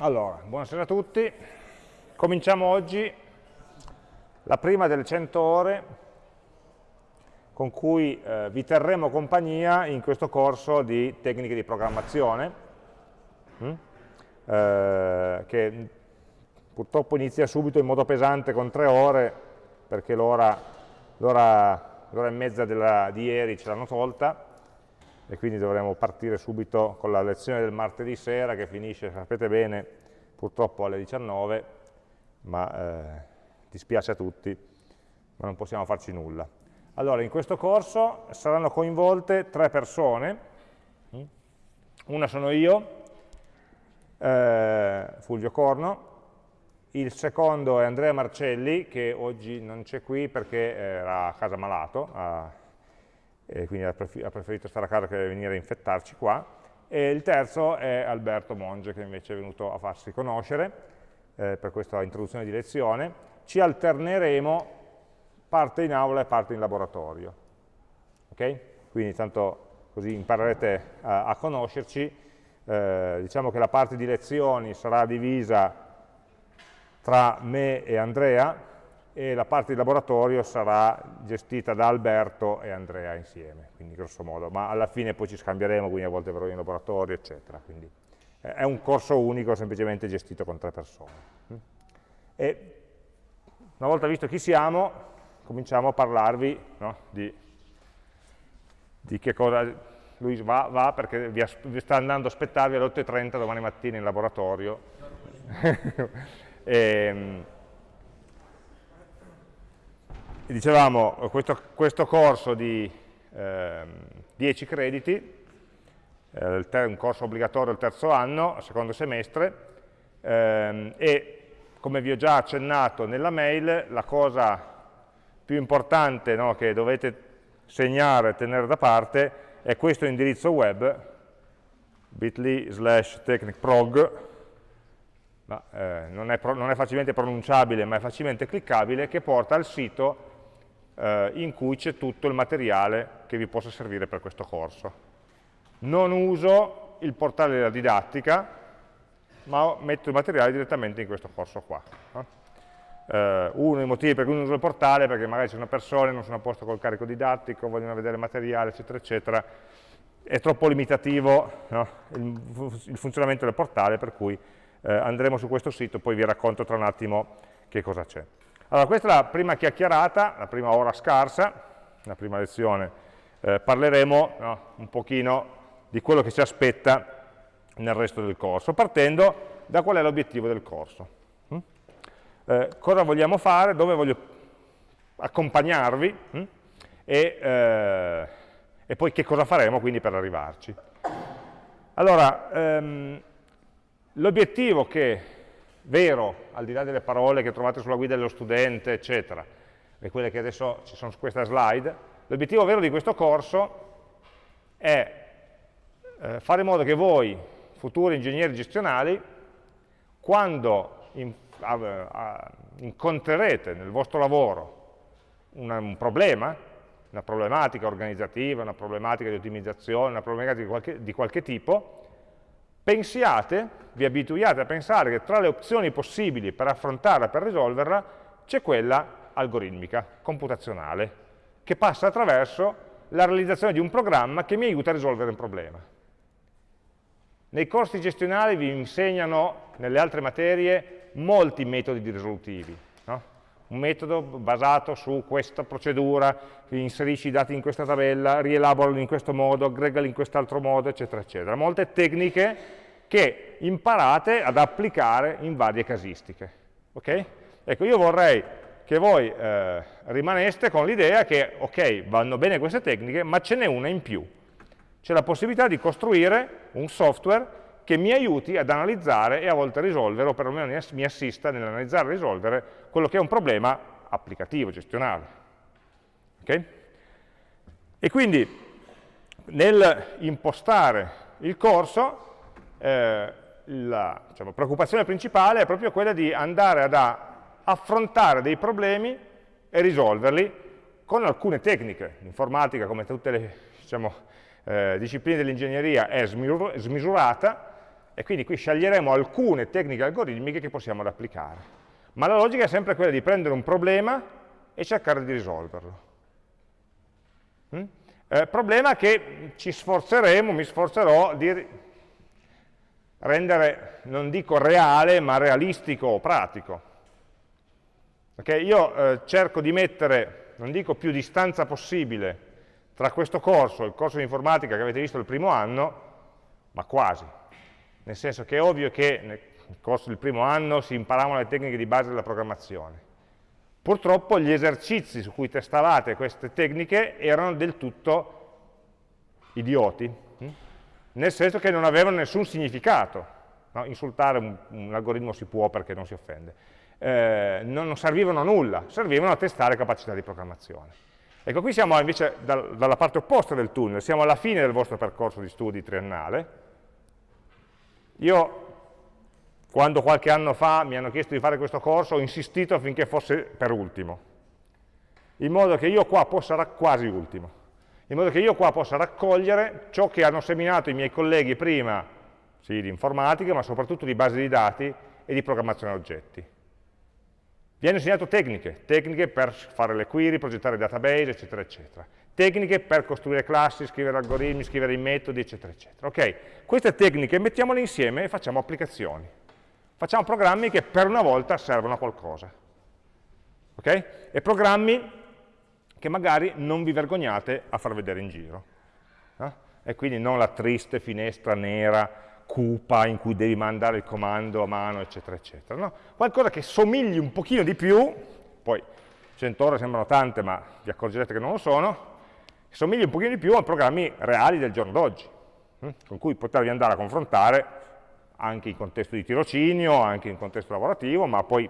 Allora, buonasera a tutti. Cominciamo oggi la prima delle 100 ore con cui eh, vi terremo compagnia in questo corso di tecniche di programmazione, hm? eh, che purtroppo inizia subito in modo pesante con tre ore, perché l'ora e mezza della, di ieri ce l'hanno tolta, e quindi dovremo partire subito con la lezione del martedì sera che finisce, sapete bene, purtroppo alle 19, ma eh, dispiace a tutti, ma non possiamo farci nulla. Allora, in questo corso saranno coinvolte tre persone, una sono io, eh, Fulvio Corno, il secondo è Andrea Marcelli, che oggi non c'è qui perché era a casa malato, a e quindi ha preferito stare a casa che venire a infettarci qua, e il terzo è Alberto Monge, che invece è venuto a farsi conoscere eh, per questa introduzione di lezione. Ci alterneremo parte in aula e parte in laboratorio. Ok? Quindi tanto così imparerete a, a conoscerci. Eh, diciamo che la parte di lezioni sarà divisa tra me e Andrea, e la parte di laboratorio sarà gestita da Alberto e Andrea insieme, quindi grosso modo, ma alla fine poi ci scambieremo, quindi a volte verrò in laboratorio, eccetera. Quindi è un corso unico, semplicemente gestito con tre persone. E una volta visto chi siamo, cominciamo a parlarvi no, di, di, che cosa... Lui va, va perché vi, vi, sta andando a aspettarvi alle 8.30 domani mattina in laboratorio. e, dicevamo, questo, questo, corso di eh, 10 crediti, eh, un corso obbligatorio il terzo anno, secondo semestre, ehm, e come vi ho già accennato nella mail, la cosa più importante no, che dovete segnare e tenere da parte è questo indirizzo web, bit.ly slash technicprog, ma, eh, non, è non, è facilmente pronunciabile ma è facilmente cliccabile, che porta al sito eh, in cui c'è tutto il materiale che vi possa servire per questo corso. Non uso il portale della didattica, ma metto il materiale direttamente in questo corso qua. Eh, uno dei motivi per cui non uso il portale è perché magari c'è una persona, non sono a posto col carico didattico, vogliono vedere il materiale, eccetera, eccetera, è troppo limitativo no? il, il, funzionamento del portale, per cui eh, andremo su questo sito, poi vi racconto tra un attimo che cosa c'è. Allora, questa è la prima chiacchierata, la prima ora scarsa, la prima lezione. Eh, parleremo no, un pochino di quello che ci aspetta nel resto del corso, partendo da qual è l'obiettivo del corso. Mm? Eh, cosa vogliamo fare, dove voglio accompagnarvi mm? e, eh, e, poi che cosa faremo quindi per arrivarci. Allora, ehm, l'obiettivo che vero, al di là delle parole che trovate sulla guida dello studente, eccetera, e quelle che adesso ci sono su questa slide, l'obiettivo vero di questo corso è eh, fare in modo che voi, futuri ingegneri gestionali, quando incontrerete nel vostro lavoro un problema, una problematica organizzativa, una problematica di ottimizzazione, una problematica di qualche, di qualche tipo, pensiate, vi abituiate a pensare che tra le opzioni possibili per affrontarla, per risolverla, c'è quella algoritmica, computazionale, che passa attraverso la realizzazione di un programma che mi aiuta a risolvere un problema. Nei corsi gestionali vi insegnano, nelle altre materie, molti metodi risolutivi. Un metodo basato su questa procedura, inserisci i dati in questa tabella, rielaborali in questo modo, aggregali in quest'altro modo, eccetera, eccetera. Molte tecniche che imparate ad applicare in varie casistiche. Okay? Ecco, io vorrei che voi eh, rimaneste con l'idea che, ok, vanno bene queste tecniche, ma ce n'è una in più. C'è la possibilità di costruire un software che mi aiuti ad analizzare e a volte risolvere, o perlomeno mi assista nell'analizzare e risolvere quello che è un problema applicativo, gestionale. Okay? E quindi nel impostare il corso, eh, la diciamo, preoccupazione principale è proprio quella di andare ad affrontare dei problemi e risolverli con alcune tecniche. L'informatica, come tutte le diciamo, eh, discipline dell'ingegneria, è smisurata e quindi qui sceglieremo alcune tecniche algoritmiche che possiamo applicare. Ma la logica è sempre quella di prendere un problema e cercare di risolverlo. Mm? Eh, problema che ci sforzeremo, mi sforzerò di rendere, non dico reale, ma realistico o pratico. Okay? Io eh, cerco di mettere, non dico più distanza possibile, tra questo corso e il corso di informatica che avete visto il primo anno, ma quasi. Nel senso che è ovvio che nel corso del primo anno si imparavano le tecniche di base della programmazione. Purtroppo gli esercizi su cui testavate queste tecniche erano del tutto idioti, hm? nel senso che non avevano nessun significato. No? Insultare un, un, algoritmo si può perché non si offende. Eh, non, non servivano a nulla, servivano a testare capacità di programmazione. Ecco, qui siamo invece dal, dalla parte opposta del tunnel, siamo alla fine del vostro percorso di studi triennale. Io, quando qualche anno fa mi hanno chiesto di fare questo corso, ho insistito affinché fosse per ultimo, in modo che io qua possa, quasi ultimo, in modo che io qua possa raccogliere ciò che hanno seminato i miei colleghi prima, sì, di informatica, ma soprattutto di base di dati e di programmazione oggetti. Vi hanno insegnato tecniche, tecniche per fare le query, progettare database, eccetera, eccetera. Tecniche per costruire classi, scrivere algoritmi, scrivere i metodi, eccetera, eccetera. Ok, queste tecniche mettiamole insieme e facciamo applicazioni. Facciamo programmi che per una volta servono a qualcosa. Ok? E programmi che magari non vi vergognate a far vedere in giro. Eh? E quindi non la triste finestra nera, cupa, in cui devi mandare il comando a mano, eccetera, eccetera. No? Qualcosa che somigli un pochino di più, poi 100 ore sembrano tante, ma vi accorgerete che non lo sono, somigli un pochino di più a programmi reali del giorno d'oggi, hm? con cui potervi andare a confrontare anche in contesto di tirocinio, anche in contesto lavorativo, ma poi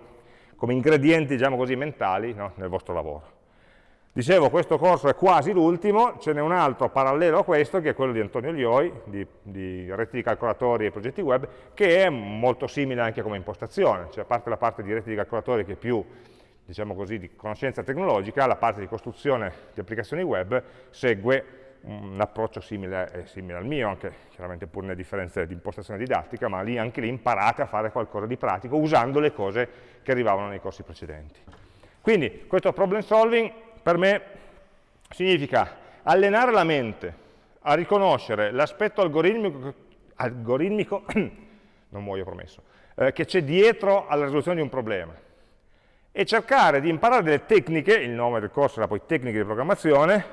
come ingredienti, diciamo così, mentali no? nel vostro lavoro. Dicevo, questo corso è quasi l'ultimo, ce n'è un altro parallelo a questo, che è quello di Antonio Lioi, di, di reti di calcolatori e progetti web, che è molto simile anche come impostazione, cioè a parte la parte di reti di calcolatori che è più, diciamo così, di conoscenza tecnologica, la parte di costruzione di applicazioni web segue un approccio simile, simile al mio, anche chiaramente pur nelle differenze di impostazione didattica, ma lì, anche lì imparate a fare qualcosa di pratico usando le cose che arrivavano nei corsi precedenti. Quindi questo problem solving per me significa allenare la mente a riconoscere l'aspetto algoritmico, algoritmico non muoio promesso, eh, che c'è dietro alla risoluzione di un problema e cercare di imparare delle tecniche, il nome del corso era poi tecniche di programmazione,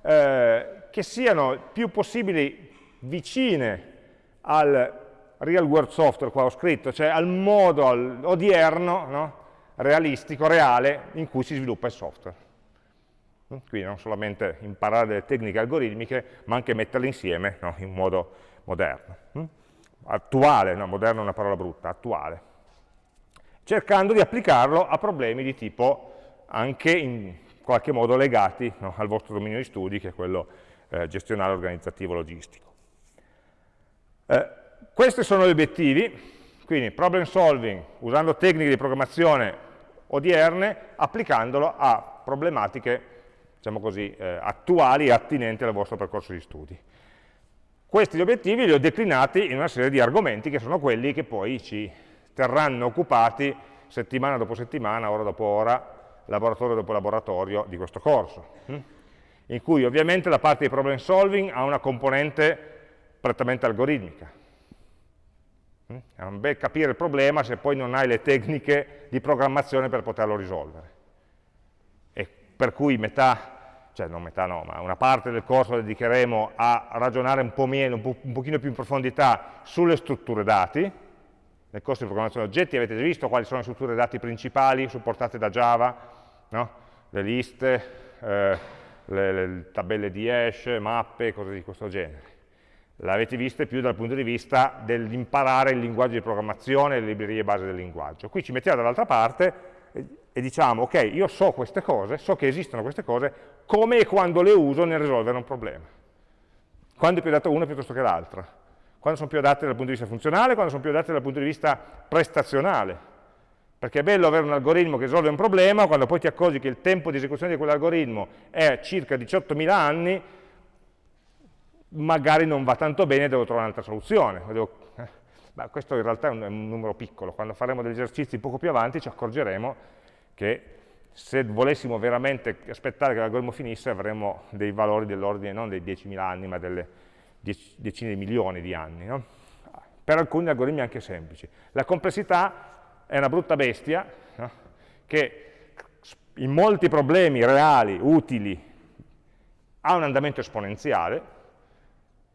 eh, che siano più possibili vicine al real world software, qua ho scritto, cioè al modo al odierno, no? realistico, reale, in cui si sviluppa il software. Quindi non solamente imparare delle tecniche algoritmiche, ma anche metterle insieme no? in modo moderno. Hm? Attuale, no, moderno è una parola brutta, attuale. Cercando di applicarlo a problemi di tipo anche in qualche modo legati no, al vostro dominio di studi, che è quello eh, gestionale, organizzativo, logistico. Eh, questi sono gli obiettivi, quindi problem solving usando tecniche di programmazione odierne, applicandolo a problematiche diciamo così, eh, attuali e attinenti al vostro percorso di studi. Questi obiettivi li ho declinati in una serie di argomenti che sono quelli che poi ci terranno occupati settimana dopo settimana, ora dopo ora, laboratorio dopo laboratorio di questo corso, hm? in cui ovviamente la parte di problem solving ha una componente prettamente algoritmica. Hm? È un bel capire il problema se poi non hai le tecniche di programmazione per poterlo risolvere. E per cui metà cioè non metà no, ma una parte del corso la dedicheremo a ragionare un po' meno, un, po', un pochino più in profondità sulle strutture dati. Nel corso di programmazione oggetti avete visto quali sono le strutture dati principali supportate da Java, no? le liste, eh, le, le tabelle di hash, mappe, cose di questo genere. L'avete viste più dal punto di vista dell'imparare il linguaggio di programmazione e le librerie base del linguaggio. Qui ci mettiamo dall'altra parte e diciamo, ok, io so queste cose, so che esistono queste cose, come e quando le uso nel risolvere un problema. Quando è più adatta una piuttosto che l'altra. Quando sono più adatte dal punto di vista funzionale, quando sono più adatte dal punto di vista prestazionale. Perché è bello avere un algoritmo che risolve un problema, quando poi ti accorgi che il tempo di esecuzione di quell'algoritmo è circa 18.000 anni, magari non va tanto bene, devo trovare un'altra soluzione. Devo, eh, Ma questo in realtà è un, è un numero piccolo, quando faremo degli esercizi poco più avanti ci accorgeremo che se volessimo veramente aspettare che l'algoritmo finisse avremmo dei valori dell'ordine non dei 10.000 anni ma delle decine di milioni di anni. No? Per alcuni algoritmi anche semplici. La complessità è una brutta bestia no? che in molti problemi reali, utili, ha un andamento esponenziale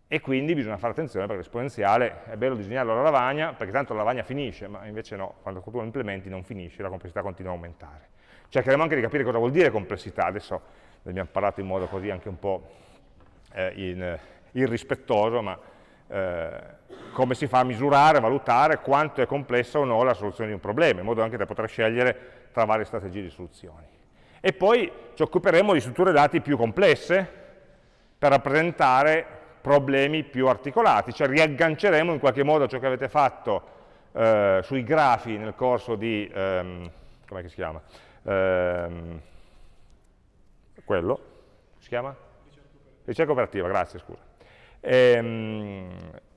e quindi bisogna fare attenzione perché l'esponenziale è bello disegnarlo alla lavagna perché tanto la lavagna finisce, ma invece no, quando tu lo implementi non finisce, la complessità continua a aumentare. Cercheremo anche di capire cosa vuol dire complessità, adesso ne abbiamo parlato in modo così anche un po' eh, in, irrispettoso, ma eh, come si fa a misurare, a valutare quanto è complessa o no la soluzione di un problema, in modo anche da poter scegliere tra varie strategie di soluzioni. E poi ci occuperemo di strutture dati più complesse per rappresentare problemi più articolati, cioè riagganceremo in qualche modo ciò che avete fatto eh, sui grafi nel corso di, ehm, come si chiama? ehm, quello, si chiama? Ricerca operativa, grazie, scusa. Ehm,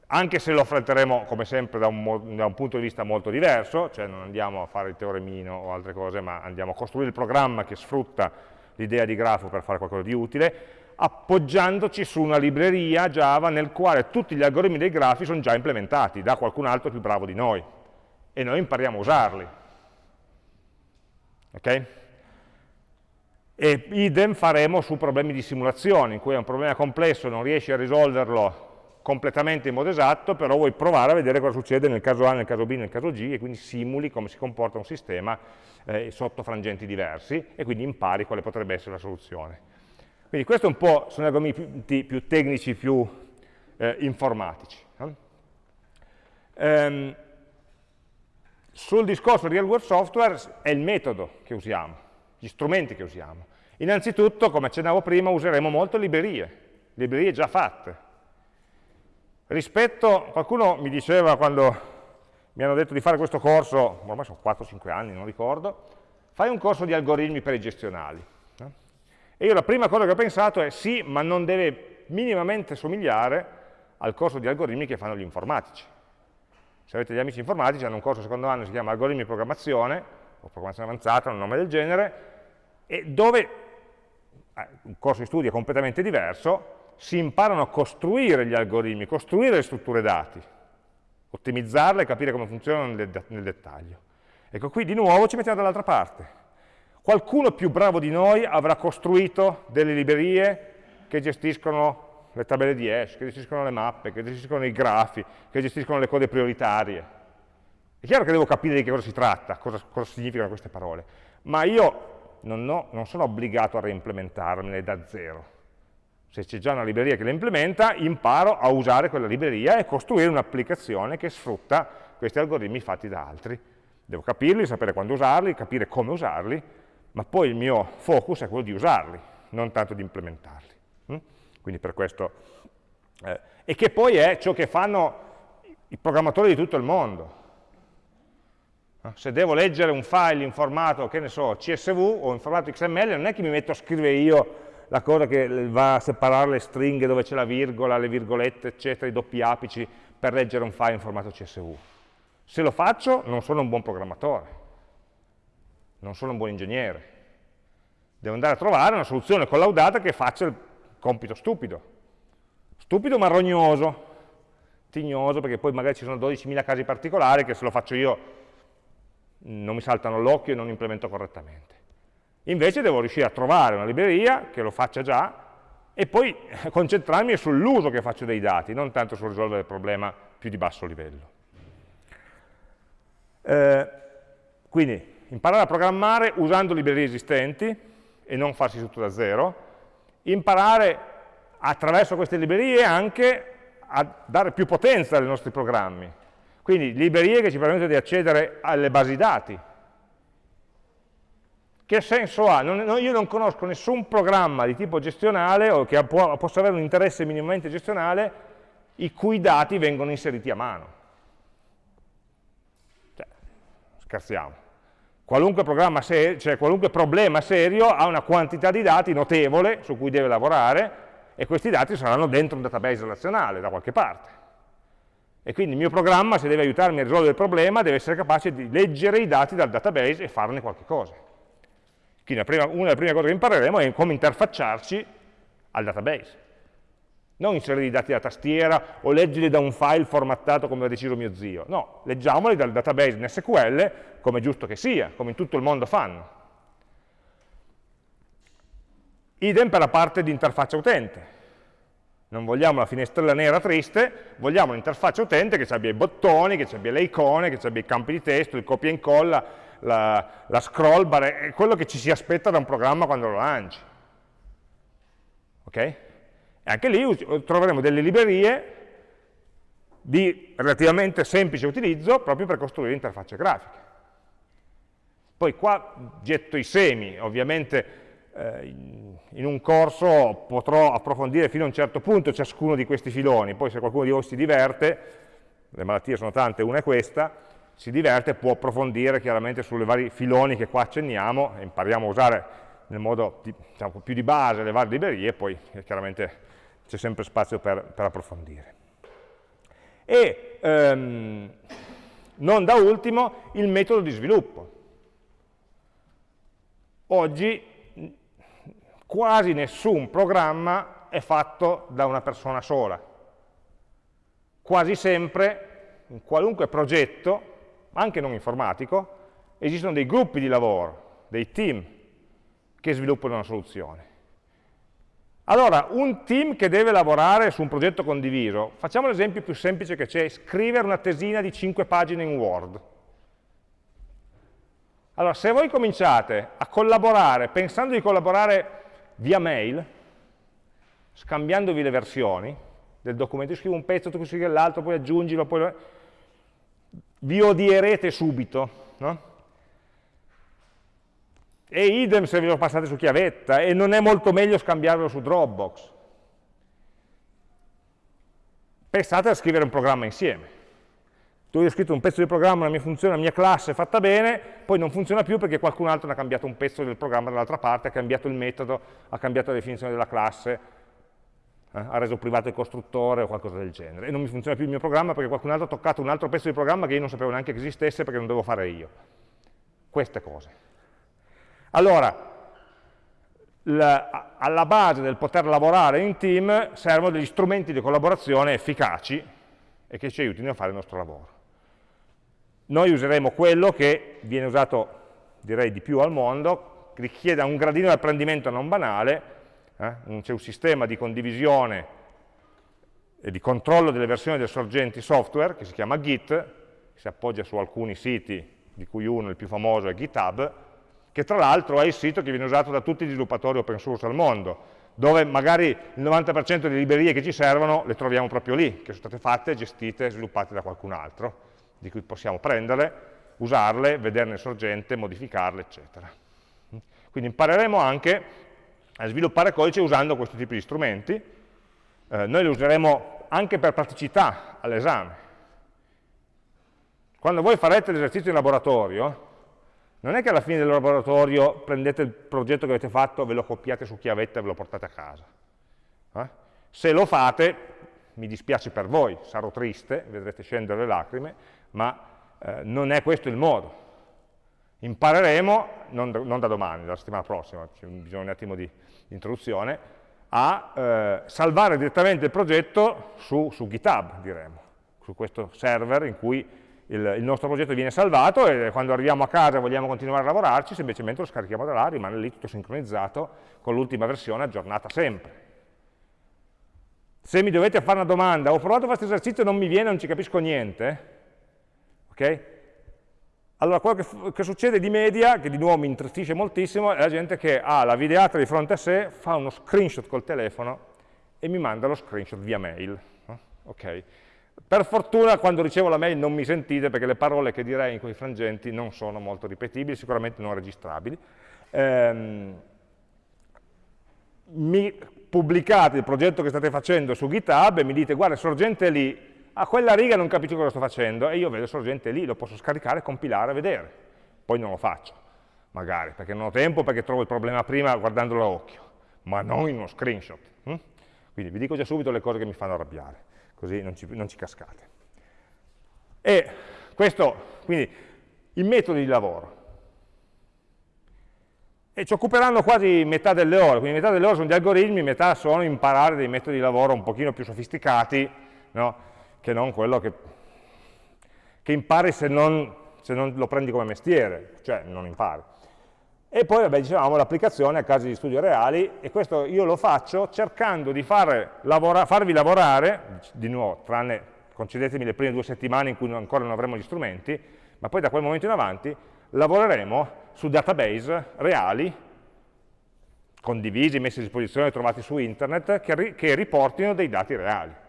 anche se lo affronteremo come sempre da un, da un, punto di vista molto diverso, cioè non andiamo a fare il teoremino o altre cose, ma andiamo a costruire il programma che sfrutta l'idea di grafo per fare qualcosa di utile, appoggiandoci su una libreria Java nel quale tutti gli algoritmi dei grafi sono già implementati da qualcun altro più bravo di noi e noi impariamo a usarli. Okay? E idem faremo su problemi di simulazione, in cui è un problema complesso, non riesci a risolverlo completamente in modo esatto, però vuoi provare a vedere cosa succede nel caso A, nel caso B, nel caso G, e quindi simuli come si comporta un sistema eh, sotto frangenti diversi, e quindi impari quale potrebbe essere la soluzione. Quindi questo un po' sono argomenti più tecnici, più eh, informatici. No? Ehm, sul discorso real world software è il metodo che usiamo, gli strumenti che usiamo. Innanzitutto, come accennavo prima, useremo molto librerie, librerie già fatte. Rispetto, qualcuno mi diceva quando mi hanno detto di fare questo corso, ormai sono 4-5 anni, non ricordo, fai un corso di algoritmi per i gestionali. No? E io la prima cosa che ho pensato è sì, ma non deve minimamente somigliare al corso di algoritmi che fanno gli informatici se avete gli amici informatici, hanno un corso secondo anno che si chiama algoritmi di programmazione, o programmazione avanzata, un nome del genere, e dove, eh, un corso di studio completamente diverso, si imparano a costruire gli algoritmi, costruire le strutture dati, ottimizzarle e capire come funzionano nel, nel dettaglio. Ecco, qui di nuovo ci mettiamo dall'altra parte. Qualcuno più bravo di noi avrà costruito delle librerie che gestiscono le tabelle di hash, che gestiscono le mappe, che gestiscono i grafi, che gestiscono le code prioritarie. È chiaro che devo capire di che cosa si tratta, cosa, cosa significano queste parole, ma io non, ho, non sono obbligato a reimplementarmele da zero. Se c'è già una libreria che le implementa, imparo a usare quella libreria e costruire un'applicazione che sfrutta questi algoritmi fatti da altri. Devo capirli, sapere quando usarli, capire come usarli, ma poi il mio focus è quello di usarli, non tanto di implementarli quindi per questo, eh, e che poi è ciò che fanno i programmatori di tutto il mondo. Se devo leggere un file in formato, che ne so, CSV o in formato XML, non è che mi metto a scrivere io la cosa che va a separare le stringhe dove c'è la virgola, le virgolette, eccetera, i doppi apici, per leggere un file in formato CSV. Se lo faccio, non sono un buon programmatore, non sono un buon ingegnere. Devo andare a trovare una soluzione collaudata che faccia il compito stupido, stupido ma rognoso, tignoso, perché poi magari ci sono 12.000 casi particolari che se lo faccio io non mi saltano all'occhio e non implemento correttamente. Invece devo riuscire a trovare una libreria che lo faccia già e poi concentrarmi sull'uso che faccio dei dati, non tanto sul risolvere il problema più di basso livello. Eh, quindi imparare a programmare usando librerie esistenti e non farsi tutto da zero, imparare attraverso queste librerie anche a dare più potenza ai nostri programmi. Quindi librerie che ci permettono di accedere alle basi dati. Che senso ha? Non, no, io non conosco nessun programma di tipo gestionale o che può, possa avere un interesse minimamente gestionale i cui dati vengono inseriti a mano. Cioè, scherziamo. Qualunque, cioè qualunque, problema serio ha una quantità di dati notevole su cui deve lavorare e questi dati saranno dentro un database relazionale da qualche parte. E quindi il mio programma, se deve aiutarmi a risolvere il problema, deve essere capace di leggere i dati dal database e farne qualche cosa. Quindi prima, una delle prime cose che impareremo è come interfacciarci al database. Non inserire i dati da tastiera o leggerli da un file formattato come ha deciso mio zio. No, leggiamoli dal database in SQL come è giusto che sia, come in tutto il mondo fanno. Idem per la parte di interfaccia utente. Non vogliamo la finestrella nera triste, vogliamo un'interfaccia utente che abbia i bottoni, che abbia le icone, che abbia i campi di testo, il copia e incolla, la, la scroll bar, è quello che ci si aspetta da un programma quando lo lanci. Ok? E anche lì troveremo delle librerie di relativamente semplice utilizzo proprio per costruire interfacce grafiche. Poi qua getto i semi, ovviamente in un corso potrò approfondire fino a un certo punto ciascuno di questi filoni, poi se qualcuno di voi si diverte, le malattie sono tante, una è questa, si diverte può approfondire chiaramente sulle vari filoni che qua accenniamo impariamo a usare nel modo diciamo, più di base le varie librerie poi eh, chiaramente c'è sempre spazio per, per approfondire. E ehm, non da ultimo il metodo di sviluppo. Oggi quasi nessun programma è fatto da una persona sola. Quasi sempre, in qualunque progetto, anche non informatico, esistono dei gruppi di lavoro, dei team che sviluppano una soluzione. Allora, un team che deve lavorare su un progetto condiviso, facciamo l'esempio più semplice che c'è, scrivere una tesina di 5 pagine in Word. Allora, se voi cominciate a collaborare, pensando di collaborare via mail, scambiandovi le versioni del documento, io scrivo un pezzo, tu scrivi l'altro, poi aggiungilo, poi vi odierete subito, no? E idem se ve lo passate su chiavetta, e non è molto meglio scambiarlo su Dropbox. Pensate a scrivere un programma insieme. Tu hai scritto un pezzo di programma, una mia funzione, una mia classe fatta bene, poi non funziona più perché qualcun altro ha cambiato un pezzo del programma dall'altra parte, ha cambiato il metodo, ha cambiato la definizione della classe, eh, ha reso privato il costruttore o qualcosa del genere, e non mi funziona più il mio programma perché qualcun altro ha toccato un altro pezzo di programma che io non sapevo neanche che esistesse perché non devo fare io. Queste cose. Allora, la, alla base del poter lavorare in team servono degli strumenti di collaborazione efficaci e che ci aiutino a fare il nostro lavoro. Noi useremo quello che viene usato, direi, di più al mondo, richiede un gradino di apprendimento non banale, eh? c'è un sistema di condivisione e di controllo delle versioni del sorgenti software che si chiama Git, che si appoggia su alcuni siti, di cui uno, il più famoso, è GitHub, che tra l'altro è il sito che viene usato da tutti gli sviluppatori open source al mondo, dove magari il 90% delle librerie che ci servono le troviamo proprio lì, che sono state fatte, gestite, sviluppate da qualcun altro, di cui possiamo prenderle, usarle, vederne sorgente, modificarle, eccetera. Quindi impareremo anche a sviluppare codice usando questo tipo di strumenti. Eh, noi li useremo anche per praticità all'esame. Quando voi farete l'esercizio in laboratorio, non è che alla fine del laboratorio prendete il progetto che avete fatto, ve lo copiate su chiavetta e ve lo portate a casa. Eh? Se lo fate, mi dispiace per voi, sarò triste, vedrete scendere le lacrime, ma eh, non è questo il modo. Impareremo, non, non da domani, dalla settimana prossima, c'è bisogno un attimo di, introduzione, a eh, salvare direttamente il progetto su, su, GitHub, diremo, su questo server in cui il, il, nostro progetto viene salvato e quando arriviamo a casa e vogliamo continuare a lavorarci, semplicemente lo scarichiamo da là, rimane lì tutto sincronizzato con l'ultima versione aggiornata sempre. Se mi dovete fare una domanda, ho provato questo esercizio e non mi viene, non ci capisco niente, ok? Allora, quello che, che, succede di media, che di nuovo mi intristisce moltissimo, è la gente che ha la videata di fronte a sé, fa uno screenshot col telefono e mi manda lo screenshot via mail. Okay. Per fortuna quando ricevo la mail non mi sentite perché le parole che direi in quei frangenti non sono molto ripetibili, sicuramente non registrabili. Ehm, mi pubblicate il progetto che state facendo su GitHub e mi dite guarda, sorgente lì, a quella riga non capisco cosa sto facendo e io vedo il sorgente lì, lo posso scaricare, compilare, vedere. Poi non lo faccio, magari, perché non ho tempo, perché trovo il problema prima guardandolo a occhio, ma non in uno screenshot. Hm? Quindi vi dico già subito le cose che mi fanno arrabbiare, così non ci, non ci cascate. E questo, quindi, i metodi di lavoro. E ci occuperanno quasi metà delle ore, quindi metà delle ore sono gli algoritmi, metà sono imparare dei metodi di lavoro un pochino più sofisticati, no? Che non quello che, che impari se non, se non lo prendi come mestiere, cioè non impari. E poi, vabbè, dicevamo, l'applicazione a casi di studio reali, e questo io lo faccio cercando di lavora, farvi lavorare, di nuovo, tranne, concedetemi le prime due settimane in cui ancora non avremo gli strumenti, ma poi da quel momento in avanti lavoreremo su database reali, condivisi, messi a disposizione, trovati su internet, che, ri che riportino dei dati reali.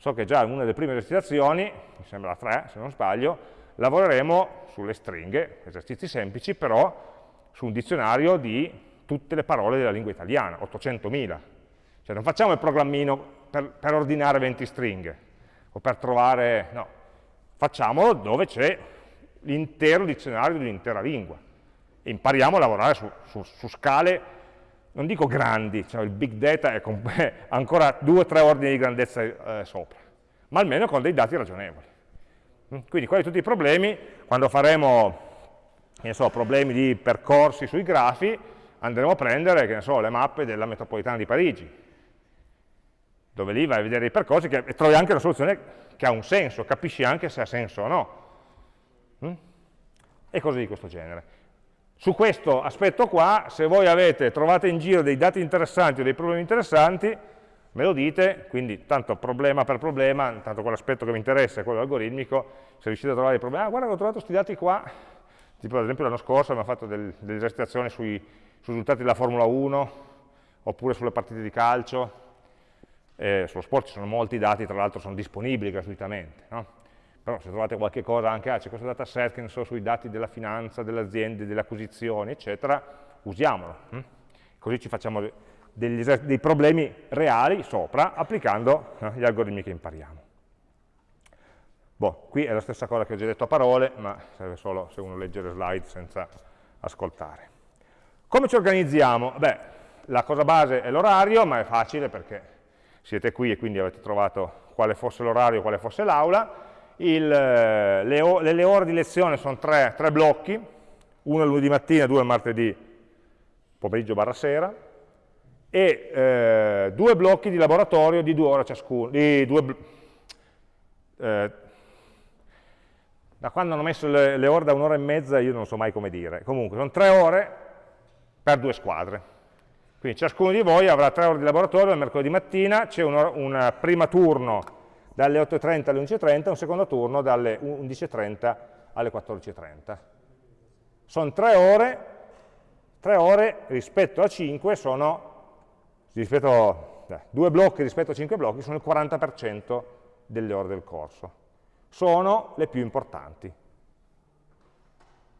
So che già in una delle prime esercitazioni, mi sembra la 3 se non sbaglio, lavoreremo sulle stringhe, esercizi semplici, però su un dizionario di tutte le parole della lingua italiana, 800.000. Cioè non facciamo il programmino per, per ordinare 20 stringhe o per trovare, no, facciamolo dove c'è l'intero dizionario di un'intera lingua. E impariamo a lavorare su, su, su scale, non dico grandi, cioè il big data è, ancora due o tre ordini di grandezza eh, sopra, ma almeno con dei dati ragionevoli. Quindi quali tutti i problemi, quando faremo so, problemi di percorsi sui grafi, andremo a prendere so, le mappe della metropolitana di Parigi, dove lì vai a vedere i percorsi che, e trovi anche una soluzione che ha un senso, capisci anche se ha senso o no. Mm? E cose di questo genere. Su questo aspetto qua, se voi avete, trovate in giro dei dati interessanti o dei problemi interessanti, me lo dite, quindi tanto problema per problema, tanto quell'aspetto che mi interessa è quello algoritmico, se riuscite a trovare dei problemi, ah guarda ho trovato questi dati qua, Tipo ad esempio l'anno scorso abbiamo fatto del, delle esercitazioni sui, sui, risultati della Formula 1, oppure sulle partite di calcio, eh, sullo sport ci sono molti dati, tra l'altro sono disponibili gratuitamente, no? Però se trovate qualche cosa anche, ah, c'è questo dataset che ne so, sui dati della finanza, delle aziende, delle acquisizioni, eccetera, usiamolo, hm? così ci facciamo degli, dei problemi reali sopra, applicando eh, gli algoritmi che impariamo. Boh, qui è la stessa cosa che ho già detto a parole, ma serve solo se uno legge le slide senza ascoltare. Come ci organizziamo? Beh, la cosa base è l'orario, ma è facile perché siete qui e quindi avete trovato quale fosse l'orario, quale fosse l'aula. Le, le, ore di lezione sono tre, tre blocchi, uno il lunedì mattina, due il martedì pomeriggio barra sera, e eh, due blocchi di laboratorio di due ore ciascuno, due, eh, da quando hanno messo le, le ore da un'ora e mezza io non so mai come dire. Comunque, sono tre ore per due squadre. Quindi ciascuno di voi avrà tre ore di laboratorio il mercoledì mattina, c'è un, un, prima turno dalle 8.30 alle 11.30 e un secondo turno dalle 11.30 alle 14.30. Sono tre ore, tre ore rispetto a 5 sono, rispetto, eh, due blocchi rispetto a 5 blocchi sono il 40% delle ore del corso sono le più importanti.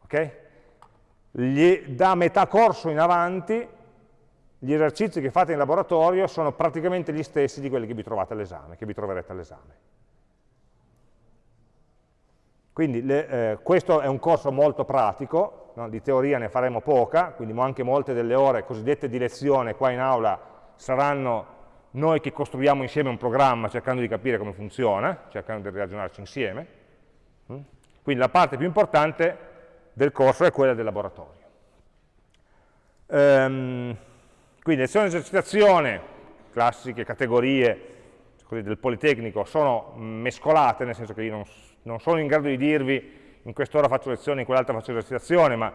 Okay? Gli, da metà corso in avanti gli esercizi che fate in laboratorio sono praticamente gli stessi di quelli che vi trovate all'esame, che vi troverete all'esame. Quindi le, eh, questo è un corso molto pratico, no? di teoria ne faremo poca, quindi anche molte delle ore cosiddette di lezione qua in aula saranno noi che costruiamo insieme un programma cercando di capire come funziona, cercando di ragionarci insieme. Mm? Quindi la parte più importante del corso è quella del laboratorio. Ehm, quindi lezione di esercitazione, classiche categorie del Politecnico, sono mescolate, nel senso che io non, non sono in grado di dirvi in quest'ora faccio lezione, in quell'altra faccio esercitazione, ma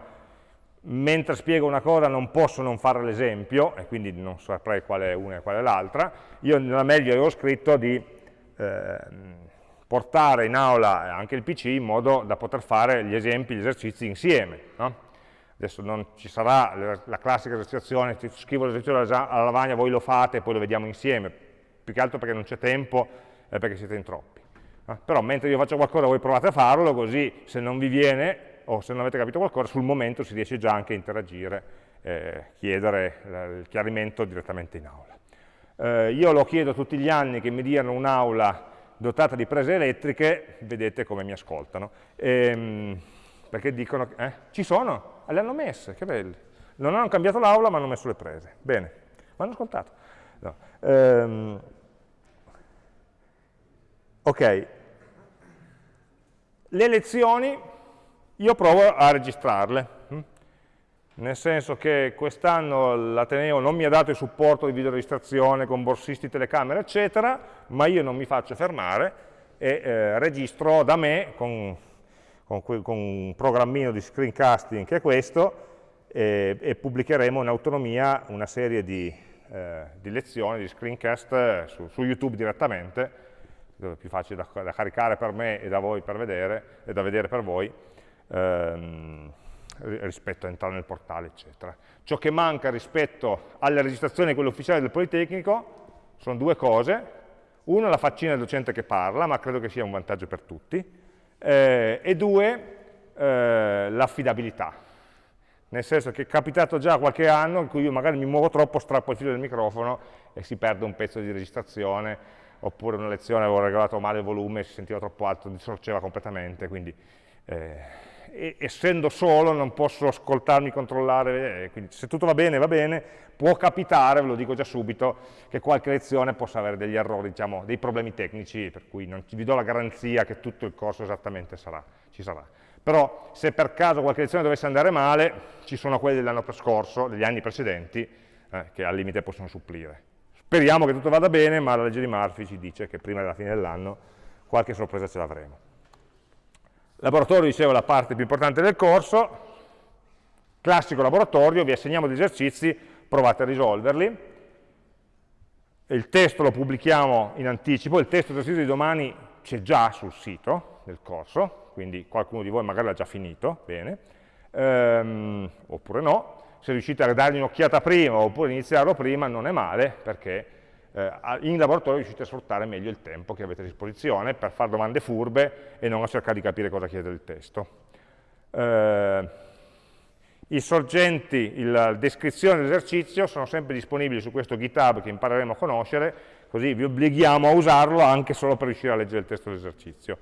mentre spiego una cosa non posso non fare l'esempio, e quindi non saprei quale è una e quale è l'altra, io nella meglio avevo scritto di eh, portare in aula anche il PC in modo da poter fare gli esempi, gli esercizi insieme. No? Adesso non ci sarà la, la classica esercitazione, ti scrivo l'esercizio alla lavagna, voi lo fate e poi lo vediamo insieme, più che altro perché non c'è tempo e perché siete in troppi. No? Però mentre io faccio qualcosa voi provate a farlo, così se non vi viene o se non avete capito qualcosa, sul momento si riesce già anche a interagire, eh, chiedere il chiarimento direttamente in aula. Eh, io lo chiedo tutti gli anni che mi diano un'aula dotata di prese elettriche, vedete come mi ascoltano. Ehm, perché dicono, eh, ci sono, le hanno messe, che belli. Non hanno cambiato l'aula ma hanno messo le prese. Bene, mi hanno ascoltato. No. Ehm, ok, Le lezioni io provo a registrarle, hm? nel senso che quest'anno l'Ateneo non mi ha dato il supporto di videoregistrazione con borsisti, telecamere, eccetera, ma io non mi faccio fermare e eh, registro da me con, con, con, un programmino di screencasting che è questo e, e pubblicheremo in autonomia una serie di, eh, di lezioni, di screencast eh, su, su, YouTube direttamente, dove è più facile da, da, caricare per me e da voi per vedere, e da vedere per voi, ehm, rispetto a entrare nel portale, eccetera. Ciò che manca rispetto alle registrazioni, quelle ufficiali del Politecnico, sono due cose. Uno, la faccina del docente che parla, ma credo che sia un vantaggio per tutti. Eh, e due, eh, l'affidabilità. Nel senso che è capitato già qualche anno in cui io magari mi muovo troppo, strappo il filo del microfono e si perde un pezzo di registrazione, oppure una lezione avevo regolato male il volume, si sentiva troppo alto, distorceva completamente, quindi eh, e, essendo solo non posso ascoltarmi, controllare, eh, quindi se tutto va bene, va bene, può capitare, ve lo dico già subito, che qualche lezione possa avere degli errori, diciamo, dei problemi tecnici, per cui non vi do la garanzia che tutto il corso esattamente sarà, ci sarà. Però se per caso qualche lezione dovesse andare male, ci sono quelle dell'anno scorso, degli anni precedenti, eh, che al limite possono supplire. Speriamo che tutto vada bene, ma la legge di Murphy ci dice che prima della fine dell'anno qualche sorpresa ce l'avremo. Laboratorio, dicevo, la parte più importante del corso, classico laboratorio, vi assegniamo degli esercizi, provate a risolverli. Il testo lo pubblichiamo in anticipo, il testo esercizio di domani c'è già sul sito del corso, quindi qualcuno di voi magari l'ha già finito, bene, ehm, oppure no. Se riuscite a dargli un'occhiata prima oppure iniziarlo prima non è male, perché in laboratorio riuscite a sfruttare meglio il tempo che avete a disposizione per fare domande furbe e non a cercare di capire cosa chiede il testo. Eh, I sorgenti, la descrizione dell'esercizio sono sempre disponibili su questo GitHub che impareremo a conoscere, così vi obblighiamo a usarlo anche solo per riuscire a leggere il testo dell'esercizio.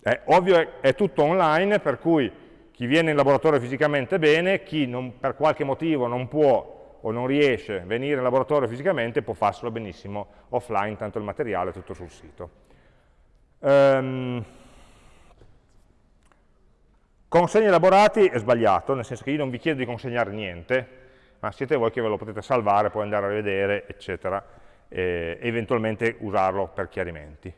È ovvio, è tutto online, per cui chi viene in laboratorio fisicamente bene, chi non, per qualche motivo non può o non riesce a venire in laboratorio fisicamente può farselo benissimo offline, tanto il materiale è tutto sul sito. Um, consegni elaborati è sbagliato, nel senso che io non vi chiedo di consegnare niente, ma siete voi che ve lo potete salvare, poi andare a rivedere, eccetera, e eventualmente usarlo per chiarimenti.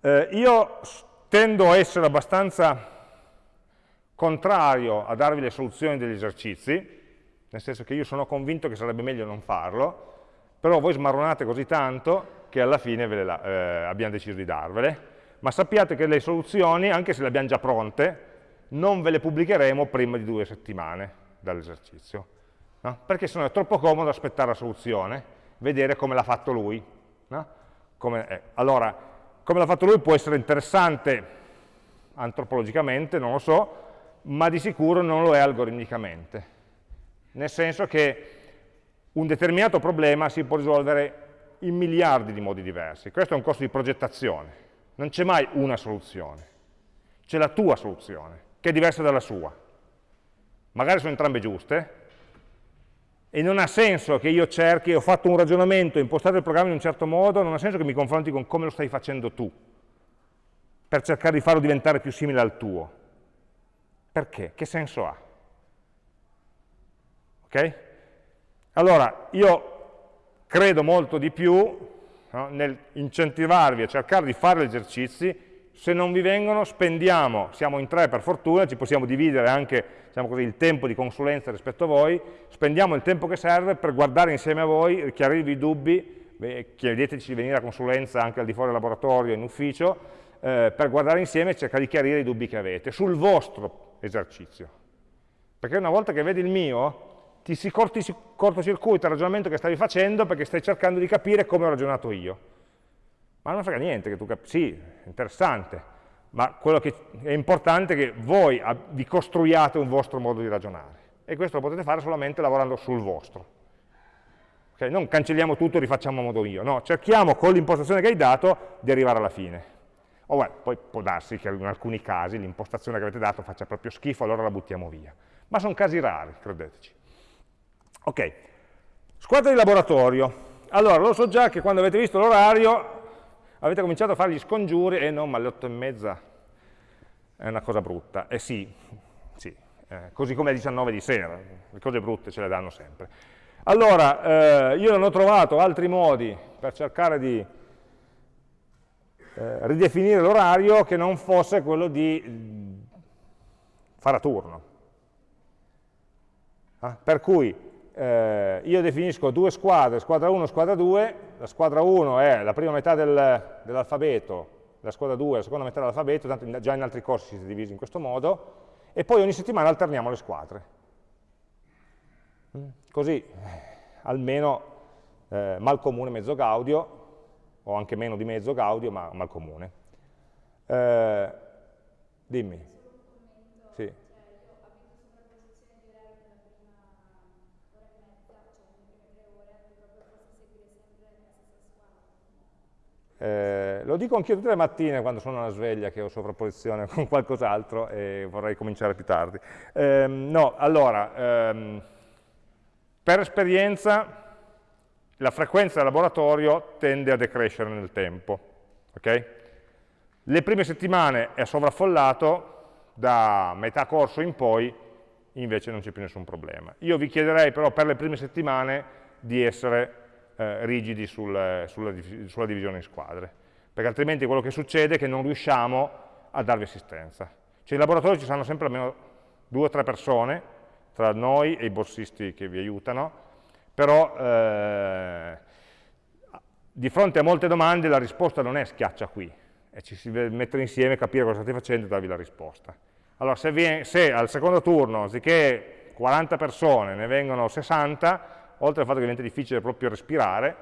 Eh, io tendo a essere abbastanza contrario a darvi le soluzioni degli esercizi, nel senso che io sono convinto che sarebbe meglio non farlo, però voi smarronate così tanto che alla fine le, eh, abbiamo deciso di darvele, ma sappiate che le soluzioni, anche se le abbiamo già pronte, non ve le pubblicheremo prima di due settimane dall'esercizio, no? perché sennò è troppo comodo aspettare la soluzione, vedere come l'ha fatto lui. No? Come, eh, allora, come l'ha fatto lui può essere interessante antropologicamente, non lo so, ma di sicuro non lo è algoritmicamente nel senso che un determinato problema si può risolvere in miliardi di modi diversi. Questo è un corso di progettazione, non c'è mai una soluzione, c'è la tua soluzione, che è diversa dalla sua. Magari sono entrambe giuste, e non ha senso che io cerchi, ho fatto un ragionamento, ho impostato il programma in un certo modo, non ha senso che mi confronti con come lo stai facendo tu, per cercare di farlo diventare più simile al tuo. Perché? Che senso ha? Okay? Allora, io credo molto di più no, nel incentivarvi a cercare di fare gli esercizi, se non vi vengono spendiamo, siamo in tre per fortuna, ci possiamo dividere anche diciamo così, il tempo di consulenza rispetto a voi, spendiamo il tempo che serve per guardare insieme a voi, chiarirvi i dubbi, chiedeteci di venire a consulenza anche al di fuori del laboratorio, in ufficio, eh, per guardare insieme e cercare di chiarire i dubbi che avete sul vostro esercizio. Perché una volta che vedi il mio, ti si cortocircuita il ragionamento che stavi facendo perché stai cercando di capire come ho ragionato io. Ma non frega niente che tu capisci, sì, interessante, ma quello che è importante è che voi vi costruiate un vostro modo di ragionare e questo lo potete fare solamente lavorando sul vostro. Okay? Non cancelliamo tutto e rifacciamo a modo mio, no, cerchiamo con l'impostazione che hai dato di arrivare alla fine. O beh, poi può darsi che in alcuni casi l'impostazione che avete dato faccia proprio schifo, allora la buttiamo via. Ma sono casi rari, credeteci. Ok, squadra di laboratorio. Allora, lo so già che quando avete visto l'orario avete cominciato a fare gli scongiuri, e eh no, ma alle otto e mezza è una cosa brutta. Eh sì, sì eh, così come alle 19 di sera, le cose brutte ce le danno sempre. Allora, eh, io non ho trovato altri modi per cercare di eh, ridefinire l'orario che non fosse quello di mm, fare a turno. Ah, per cui eh, io definisco due squadre, squadra 1 e squadra 2, la squadra 1 è la prima metà del, dell'alfabeto, la squadra 2 è la seconda metà dell'alfabeto, tanto già in altri corsi si è diviso in questo modo, e poi ogni settimana alterniamo le squadre. Mm, così eh, almeno eh, mal comune mezzo gaudio, o anche meno di mezzo gaudio, ma mal comune. Eh, dimmi. Sì. Eh, lo dico anch'io tutte le mattine quando sono alla sveglia che ho sovrapposizione con qualcos'altro e vorrei cominciare più tardi. Eh, no, allora, ehm, per esperienza la frequenza del laboratorio tende a decrescere nel tempo. Okay? Le prime settimane è sovraffollato, da metà corso in poi invece non c'è più nessun problema. Io vi chiederei però per le prime settimane di essere eh, rigidi sul, sulla, sulla, divisione in squadre, perché altrimenti quello che succede è che non riusciamo a darvi assistenza. Cioè in laboratorio ci saranno sempre almeno due o tre persone, tra noi e i borsisti che vi aiutano, però eh, di fronte a molte domande la risposta non è schiaccia qui, e ci si deve mettere insieme, capire cosa state facendo e darvi la risposta. Allora se, viene, se al secondo turno, anziché 40 persone, ne vengono 60, oltre al fatto che diventa difficile proprio respirare,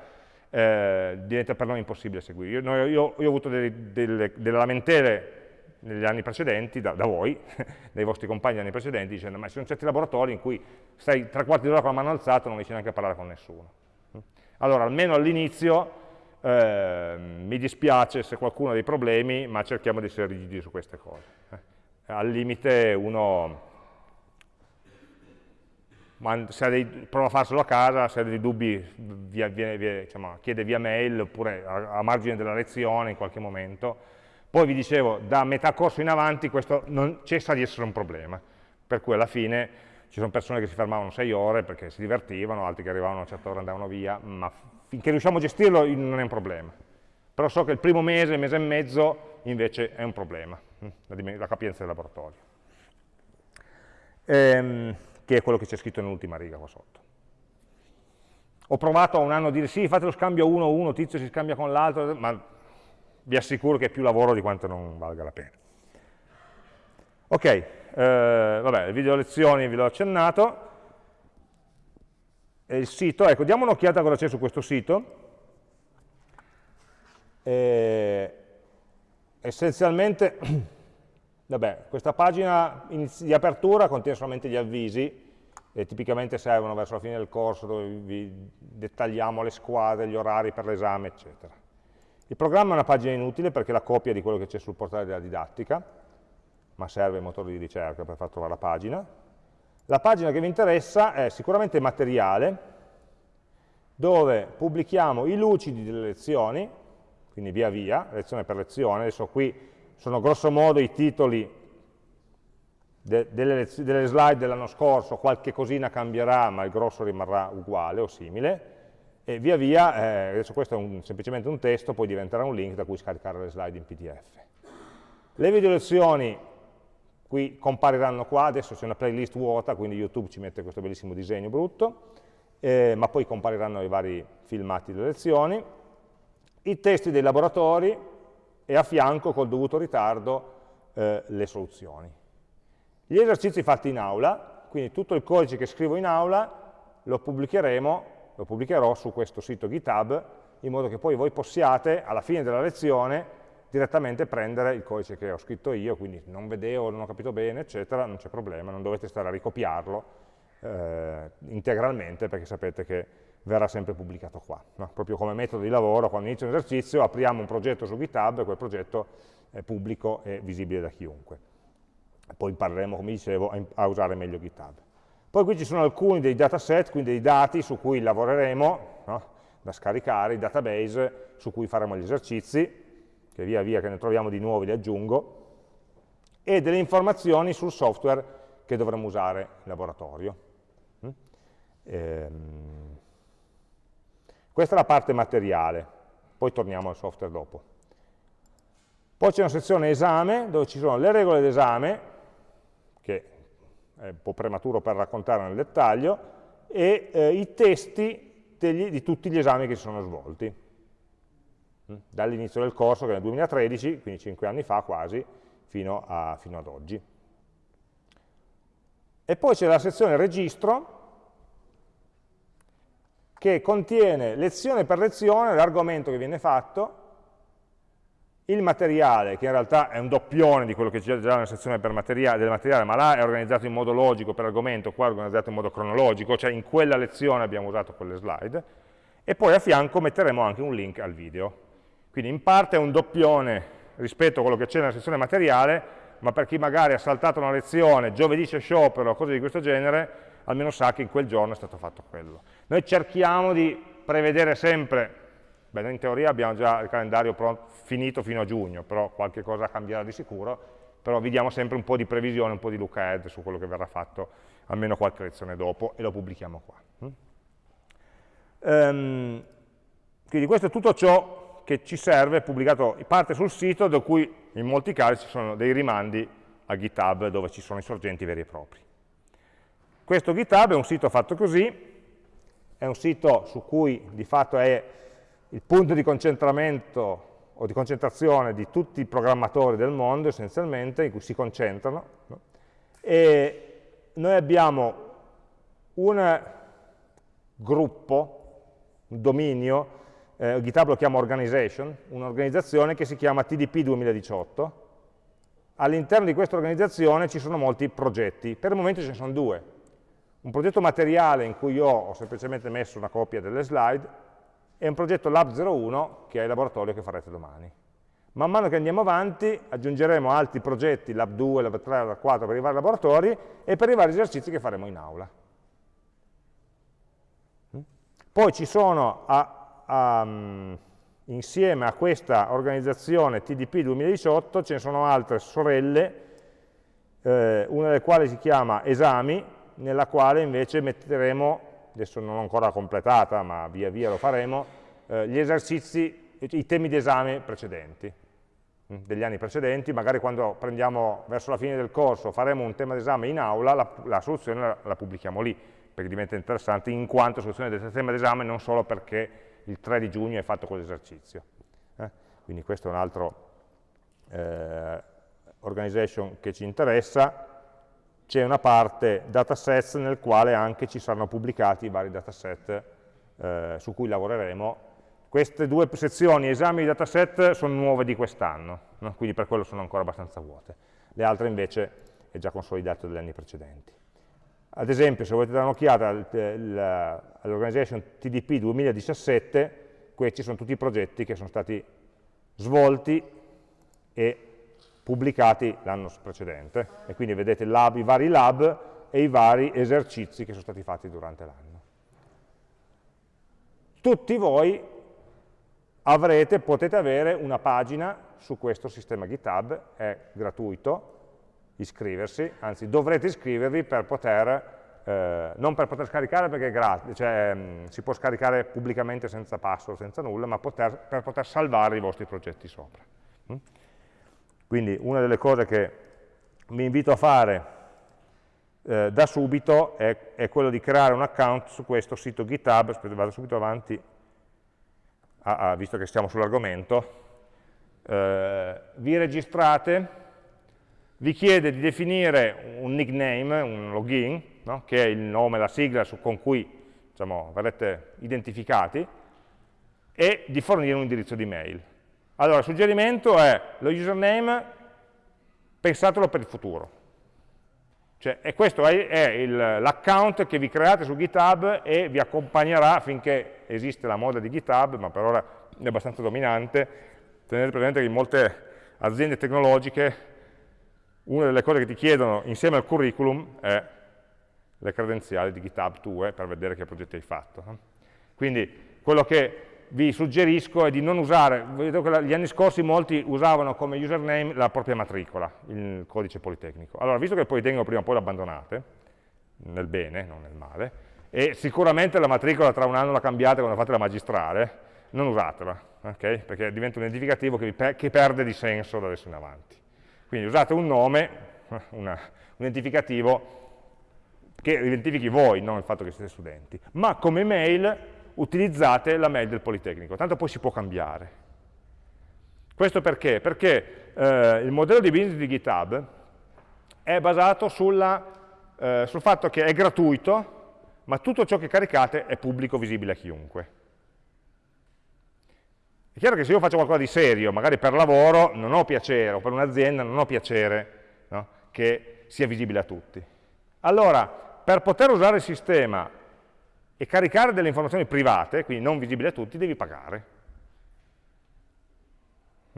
eh, diventa per noi impossibile seguire. Io, noi, io, io ho avuto delle, delle, delle, lamentele negli anni precedenti, da, da voi, dai vostri compagni negli anni precedenti, dicendo ma ci sono certi laboratori in cui stai tre quarti d'ora con la mano alzata e non riesci neanche a parlare con nessuno. Allora, almeno all'inizio eh, mi dispiace se qualcuno ha dei problemi, ma cerchiamo di essere rigidi su queste cose. Eh. Al limite uno se ha dei, prova a farselo a casa, se ha dei dubbi via, via, via, diciamo, chiede via mail oppure a, a, margine della lezione in qualche momento. Poi vi dicevo, da metà corso in avanti questo non cessa di essere un problema, per cui alla fine ci sono persone che si fermavano sei ore perché si divertivano, altri che arrivavano a una certa ora andavano via, ma finché riusciamo a gestirlo non è un problema. Però so che il primo mese, mese e mezzo invece è un problema, hm, la, la capienza del laboratorio. Ehm, che è quello che c'è scritto nell'ultima riga qua sotto. Ho provato a un anno a dire sì, fate lo scambio uno a uno, tizio si scambia con l'altro, ma vi assicuro che è più lavoro di quanto non valga la pena. Ok, eh, vabbè, le video lezioni vi l'ho accennato. E il sito, ecco, diamo un'occhiata a cosa c'è su questo sito. Eh, essenzialmente Vabbè, questa pagina di apertura contiene solamente gli avvisi, e tipicamente servono verso la fine del corso dove vi dettagliamo le squadre, gli orari per l'esame, eccetera. Il programma è una pagina inutile perché è la copia di quello che c'è sul portale della didattica, ma serve il motore di ricerca per far trovare la pagina. La pagina che vi interessa è sicuramente materiale, dove pubblichiamo i lucidi delle lezioni, quindi via via, lezione per lezione, adesso qui sono grosso modo i titoli de delle, delle, slide dell'anno scorso, qualche cosina cambierà, ma il grosso rimarrà uguale o simile, e via via, eh, adesso questo è un, semplicemente un testo, poi diventerà un link da cui scaricare le slide in PDF. Le video lezioni qui compariranno qua, adesso c'è una playlist vuota, quindi YouTube ci mette questo bellissimo disegno brutto, eh, ma poi compariranno i vari filmati delle lezioni. I testi dei laboratori, e a fianco col dovuto ritardo eh, le soluzioni. Gli esercizi fatti in aula, quindi tutto il codice che scrivo in aula lo pubblicheremo, lo pubblicherò su questo sito GitHub in modo che poi voi possiate alla fine della lezione direttamente prendere il codice che ho scritto io, quindi non vedevo, non ho capito bene, eccetera, non c'è problema, non dovete stare a ricopiarlo eh, integralmente perché sapete che verrà sempre pubblicato qua. No? Proprio come metodo di lavoro, quando inizio un esercizio, apriamo un progetto su GitHub e quel progetto è pubblico e visibile da chiunque. Poi impareremo, come dicevo, a, a usare meglio GitHub. Poi qui ci sono alcuni dei dataset, quindi dei dati su cui lavoreremo, no? da scaricare, i database su cui faremo gli esercizi, che via via che ne troviamo di nuovi li aggiungo. e delle informazioni sul software che dovremo usare in laboratorio. Mm? Ehm, questa è la parte materiale, poi torniamo al software dopo. Poi c'è una sezione esame, dove ci sono le regole d'esame, è un po' prematuro per raccontare nel dettaglio, e eh, i testi degli, di tutti gli esami che si sono svolti. Mm? Dall'inizio del corso, che è nel 2013, quindi 5 anni fa quasi, fino, a, fino ad oggi. E poi c'è la sezione registro, che contiene lezione per lezione l'argomento che viene fatto, il materiale, che in realtà è un doppione di quello che c'è già nella sezione materiale, del materiale, ma là è organizzato in modo logico per argomento, qua è organizzato in modo cronologico, cioè in quella lezione abbiamo usato quelle slide, e poi a fianco metteremo anche un link al video. Quindi in parte è un doppione rispetto a quello che c'è nella sezione materiale, ma per chi magari ha saltato una lezione, giovedì c'è sciopero o cose di questo genere, almeno sa che in quel giorno è stato fatto quello. Noi cerchiamo di prevedere sempre, beh, in teoria abbiamo già il calendario finito fino a giugno, però qualche cosa cambierà di sicuro, però vi diamo sempre un po' di previsione, un po' di look ahead su quello che verrà fatto, almeno qualche lezione dopo, e lo pubblichiamo qua. Um, quindi questo è tutto ciò che ci serve, pubblicato parte sul sito, da cui in molti casi ci sono dei rimandi a GitHub dove ci sono i sorgenti veri e propri. Questo GitHub è un sito fatto così, è un sito su cui di fatto è il punto di concentramento o di concentrazione di tutti i programmatori del mondo essenzialmente, in cui si concentrano, no? e noi abbiamo un gruppo, un dominio, eh, GitHub lo chiama organization, un'organizzazione che si chiama TDP 2018, all'interno di questa organizzazione ci sono molti progetti, per il momento ce ne sono due, un progetto materiale in cui io ho semplicemente messo una copia delle slide e un progetto Lab 01 che è il laboratorio che farete domani. Man mano che andiamo avanti aggiungeremo altri progetti, Lab 2, Lab 3, Lab 4 per i vari laboratori e per i vari esercizi che faremo in aula. Poi ci sono, a, a, insieme a questa organizzazione TDP 2018, ce ne sono altre sorelle, eh, una delle quali si chiama Esami, nella quale invece metteremo, adesso non ho ancora completata, ma via via lo faremo, eh, gli esercizi, i temi di esame precedenti, mm, degli anni precedenti, magari quando prendiamo verso la fine del corso, faremo un tema d'esame in aula, la, la soluzione la, la, pubblichiamo lì, perché diventa interessante in quanto soluzione del tema d'esame, non solo perché il 3 di giugno è fatto quell'esercizio. Eh? Quindi questo è un altro eh, organization che ci interessa, c'è una parte datasets nel quale anche ci saranno pubblicati i vari dataset eh, su cui lavoreremo. Queste due sezioni, esami di dataset, sono nuove di quest'anno, no? quindi per quello sono ancora abbastanza vuote. Le altre invece è già consolidato dagli anni precedenti. Ad esempio, se volete dare un'occhiata all'organization TDP 2017, questi sono tutti i progetti che sono stati svolti e pubblicati l'anno precedente e quindi vedete lab, i vari lab e i vari esercizi che sono stati fatti durante l'anno. Tutti voi avrete, potete avere una pagina su questo sistema GitHub, è gratuito iscriversi, anzi dovrete iscrivervi per poter, eh, non per poter scaricare perché è gratis, cioè mh, mm, si può scaricare pubblicamente senza password, senza nulla, ma poter, per poter salvare i vostri progetti sopra. Mm? Quindi una delle cose che vi invito a fare eh, da subito è, è, quello di creare un account su questo sito GitHub, aspetta, vado subito avanti, ah, ah, visto che stiamo sull'argomento, eh, vi registrate, vi chiede di definire un nickname, un login, no? che è il nome, la sigla su, con cui diciamo, verrete identificati, e di fornire un indirizzo di mail. Allora, il suggerimento è lo username, pensatelo per il futuro. Cioè, e questo è, l'account che vi create su GitHub e vi accompagnerà finché esiste la moda di GitHub, ma per ora è abbastanza dominante. Tenete presente che in molte aziende tecnologiche una delle cose che ti chiedono insieme al curriculum è le credenziali di GitHub tue per vedere che progetti hai fatto. Quindi quello che vi suggerisco è di non usare, vedo che gli anni scorsi molti usavano come username la propria matricola, il codice Politecnico. Allora, visto che il Politecnico prima o poi l'abbandonate, nel bene, non nel male, e sicuramente la matricola tra un anno la cambiate quando fate la magistrale, non usatela, okay? perché diventa un identificativo che, pe che, perde di senso da adesso in avanti. Quindi usate un nome, una, un identificativo che identifichi voi, non il fatto che siete studenti, ma come mail utilizzate la mail del Politecnico, tanto poi si può cambiare. Questo perché? Perché eh, il modello di business di GitHub è basato sulla, eh, sul fatto che è gratuito, ma tutto ciò che caricate è pubblico, visibile a chiunque. È chiaro che se io faccio qualcosa di serio, magari per lavoro, non ho piacere, o per un'azienda non ho piacere no, che sia visibile a tutti. Allora, per poter usare il sistema e caricare delle informazioni private, quindi non visibili a tutti, devi pagare.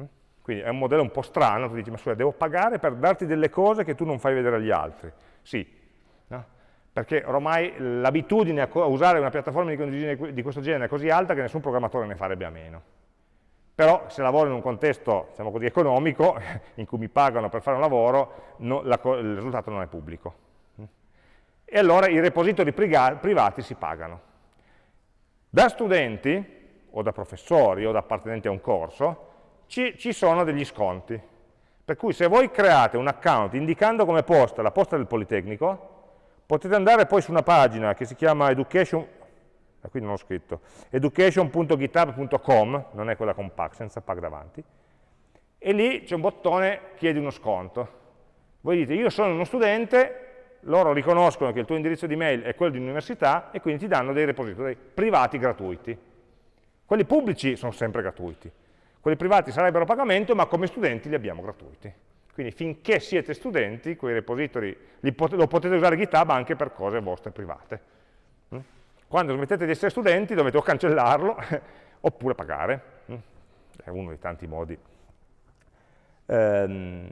Mm? Quindi è un modello un po' strano, tu dici, ma scusa, devo pagare per darti delle cose che tu non fai vedere agli altri. Sì, no? perché ormai l'abitudine a usare una piattaforma di questo genere è così alta che nessun programmatore ne farebbe a meno. Però se lavoro in un contesto, diciamo così, economico, in cui mi pagano per fare un lavoro, no, la, il risultato non è pubblico e allora i repository privati si pagano. Da studenti, o da professori, o da appartenenti a un corso, ci, ci sono degli sconti. Per cui se voi create un account indicando come posta la posta del Politecnico, potete andare poi su una pagina che si chiama education, ah, qui non ho scritto, education.github.com, non è quella con PAC, senza PAC davanti, e lì c'è un bottone chiedi uno sconto. Voi dite, io sono uno studente, loro riconoscono che il tuo indirizzo di mail è quello di un'università e quindi ti danno dei repository privati gratuiti. Quelli pubblici sono sempre gratuiti, quelli privati sarebbero a pagamento, ma come studenti li abbiamo gratuiti. Quindi finché siete studenti, quei repository pot lo potete usare GitHub anche per cose vostre private. Mm? Quando smettete di essere studenti dovete o cancellarlo oppure pagare. Mm? È uno dei tanti modi. Ehm,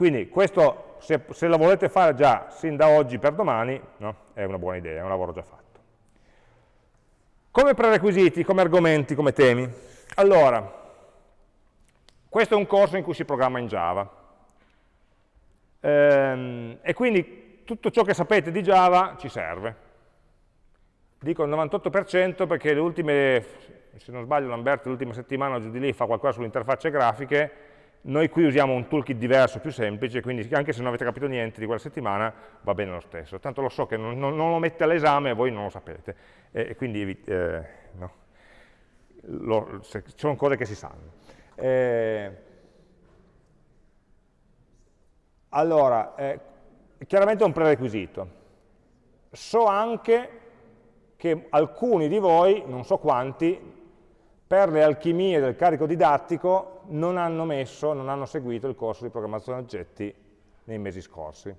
quindi questo, se, se lo volete fare già sin da oggi per domani, no? è una buona idea, è un lavoro già fatto. Come prerequisiti, come argomenti, come temi? Allora, questo è un corso in cui si programma in Java. Ehm, e quindi tutto ciò che sapete di Java ci serve. Dico il 98% perché le ultime, se non sbaglio Lamberto l'ultima settimana giù di lì fa qualcosa sulle interfacce grafiche, noi qui usiamo un toolkit diverso, più semplice, quindi anche se non avete capito niente di quella settimana, va bene lo stesso. Tanto lo so che non, non, non lo mette all'esame e voi non lo sapete. E, e quindi eh, no. lo, se, sono cose che si sanno. Eh, allora, eh, chiaramente è un prerequisito. So anche che alcuni di voi, non so quanti, per le alchimie del carico didattico non hanno messo, non hanno seguito il corso di programmazione oggetti nei mesi scorsi.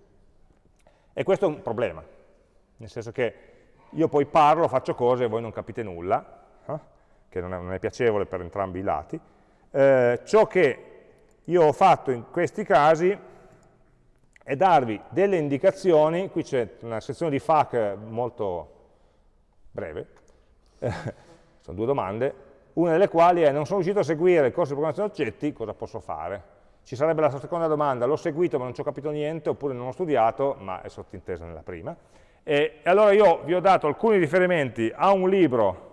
E questo è un problema, nel senso che io poi parlo, faccio cose e voi non capite nulla, eh? che non è, non è, piacevole per entrambi i lati. Eh, ciò che io ho fatto in questi casi è darvi delle indicazioni, qui c'è una sezione di FAQ molto breve, sono due domande, una delle quali è non sono riuscito a seguire il corso di programmazione oggetti, cosa posso fare? Ci sarebbe la seconda domanda, l'ho seguito ma non ci ho capito niente, oppure non ho studiato, ma è sottintesa nella prima. E, e allora io vi ho dato alcuni riferimenti a un libro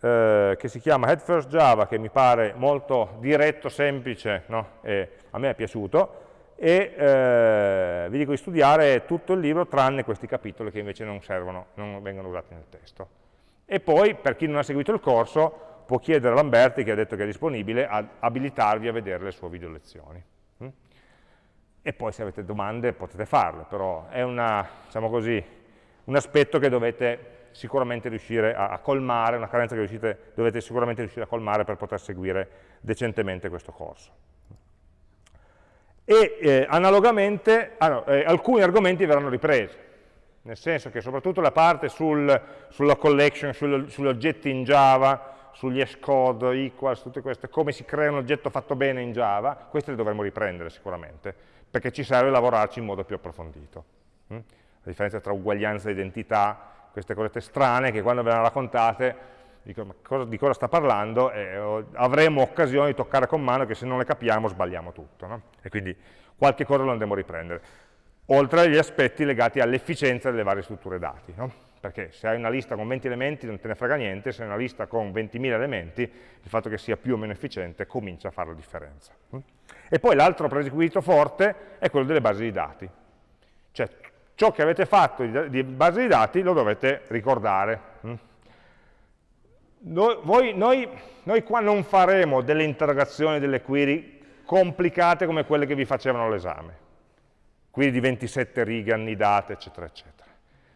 eh, che si chiama Head First Java, che mi pare molto diretto, semplice, no? a me è piaciuto, e eh, vi dico di studiare tutto il libro tranne questi capitoli che invece non servono, non vengono usati nel testo. E poi, per chi non ha seguito il corso, può chiedere a Lamberti, che ha detto che è disponibile, ad abilitarvi a vedere le sue video lezioni. Mm? E poi se avete domande potete farle, però è una, diciamo così, un aspetto che dovete sicuramente riuscire a, a colmare, una carenza che riuscite, dovete sicuramente riuscire a colmare per poter seguire decentemente questo corso. E eh, analogamente, ah no, eh, alcuni argomenti verranno ripresi, nel senso che soprattutto la parte sul, sulla collection, sul, sugli oggetti in Java, sugli hashcode, equals, tutte queste, come si crea un oggetto fatto bene in Java, queste le dovremmo riprendere sicuramente, perché ci serve lavorarci in modo più approfondito. Mm? La differenza tra uguaglianza e identità, queste cose strane che quando ve le raccontate di cosa, di cosa sta parlando e avremo occasione di toccare con mano che se non le capiamo sbagliamo tutto. No? E quindi qualche cosa lo andremo a riprendere. Oltre agli aspetti legati all'efficienza delle varie strutture dati. No? Perché se hai una lista con 20 elementi non te ne frega niente, se hai una lista con 20.000 elementi, il fatto che sia più o meno efficiente comincia a fare la differenza. E poi l'altro prerequisito forte è quello delle basi di dati. Cioè ciò che avete fatto di base di dati lo dovete ricordare. Noi, noi, noi qua non faremo delle interrogazioni, delle query complicate come quelle che vi facevano all'esame. Query di 27 righe annidate, eccetera, eccetera.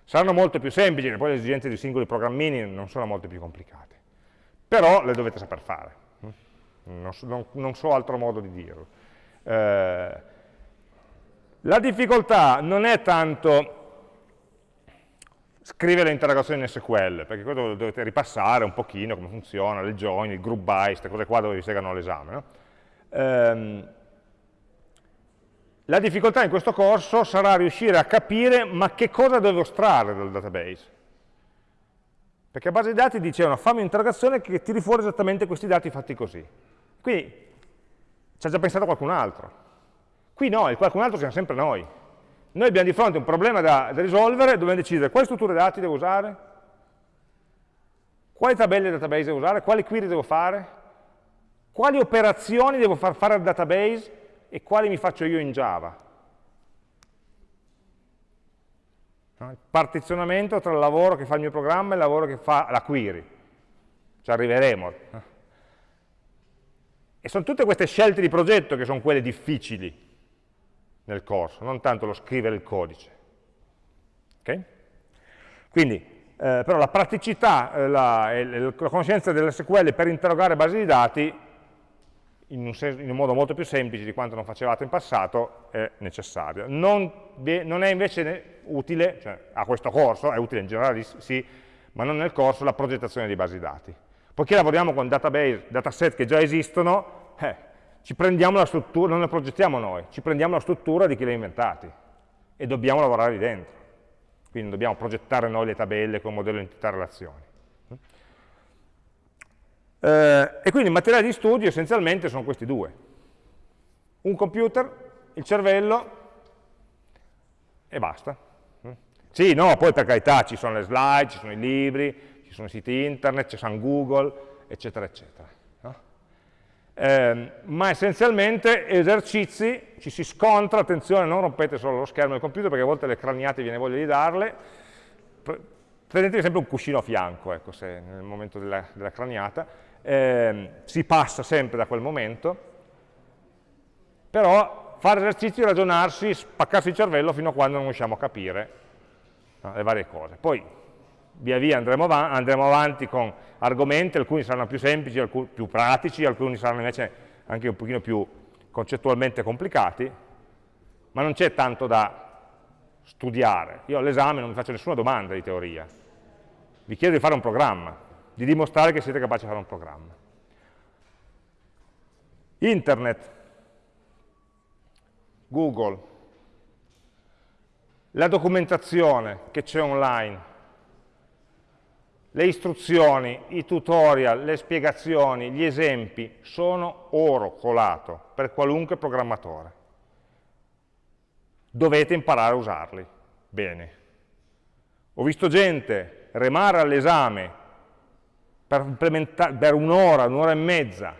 Saranno molto più semplici, poi le esigenze di singoli programmini non sono molto più complicate. Però le dovete saper fare. Non so, non, non so altro modo di dirlo. Eh, la difficoltà non è tanto scrivere le interrogazioni in SQL, perché questo dovete ripassare un pochino come funziona, le join, il group by, queste cose qua dove vi segano all'esame. No? Ehm, la difficoltà in questo corso sarà riuscire a capire ma che cosa devo estrarre dal database. Perché a base di dati dicevano fammi un'interrogazione che tiri fuori esattamente questi dati fatti così. Quindi ci ha già pensato qualcun altro. Qui no, il qualcun altro siamo sempre noi. Noi abbiamo di fronte un problema da, da risolvere, dobbiamo decidere quali strutture dati devo usare, quali tabelle database devo usare, quali query devo fare, quali operazioni devo far fare al database e quali mi faccio io in Java. Il partizionamento tra il lavoro che fa il mio programma e il lavoro che fa la query. Ci arriveremo. E sono tutte queste scelte di progetto che sono quelle difficili nel corso, non tanto lo scrivere il codice. Okay? Quindi, eh, però la praticità, eh, la, la, conoscenza dell'SQL per interrogare basi di dati in un, in un, modo molto più semplice di quanto non facevate in passato è necessaria. Non, non è invece utile, cioè a questo corso, è utile in generale sì, ma non nel corso la progettazione di basi dati. Poiché lavoriamo con database, dataset che già esistono, eh, ci prendiamo la struttura, non la progettiamo noi, ci prendiamo la struttura di chi li ha inventati e dobbiamo lavorare lì dentro. Quindi dobbiamo progettare noi le tabelle con modello entità relazioni. Eh, e quindi i materiali di studio essenzialmente sono questi due. Un computer, il cervello e basta. Sì, no, poi per carità ci sono le slide, ci sono i libri, ci sono i siti internet, ci sono Google, eccetera, eccetera eh, ma essenzialmente esercizi, ci si scontra, attenzione non rompete solo lo schermo del computer perché a volte le craniate viene voglia di darle, prendetevi sempre un cuscino a fianco, ecco, se nel momento della, della craniata, eh, si passa sempre da quel momento, però fare esercizi, ragionarsi, spaccarsi il cervello fino a quando non riusciamo a capire no, le varie cose. Poi via via andremo, av andremo avanti con argomenti, alcuni saranno più semplici, alcuni più pratici, alcuni saranno invece anche un pochino più concettualmente complicati, ma non c'è tanto da studiare. Io all'esame non vi faccio nessuna domanda di teoria, vi chiedo di fare un programma, di dimostrare che siete capaci di fare un programma. Internet, Google, la documentazione che c'è online, le istruzioni, i tutorial, le spiegazioni, gli esempi sono oro colato per qualunque programmatore. Dovete imparare a usarli. Bene. Ho visto gente remare all'esame per, per un'ora, un'ora e mezza,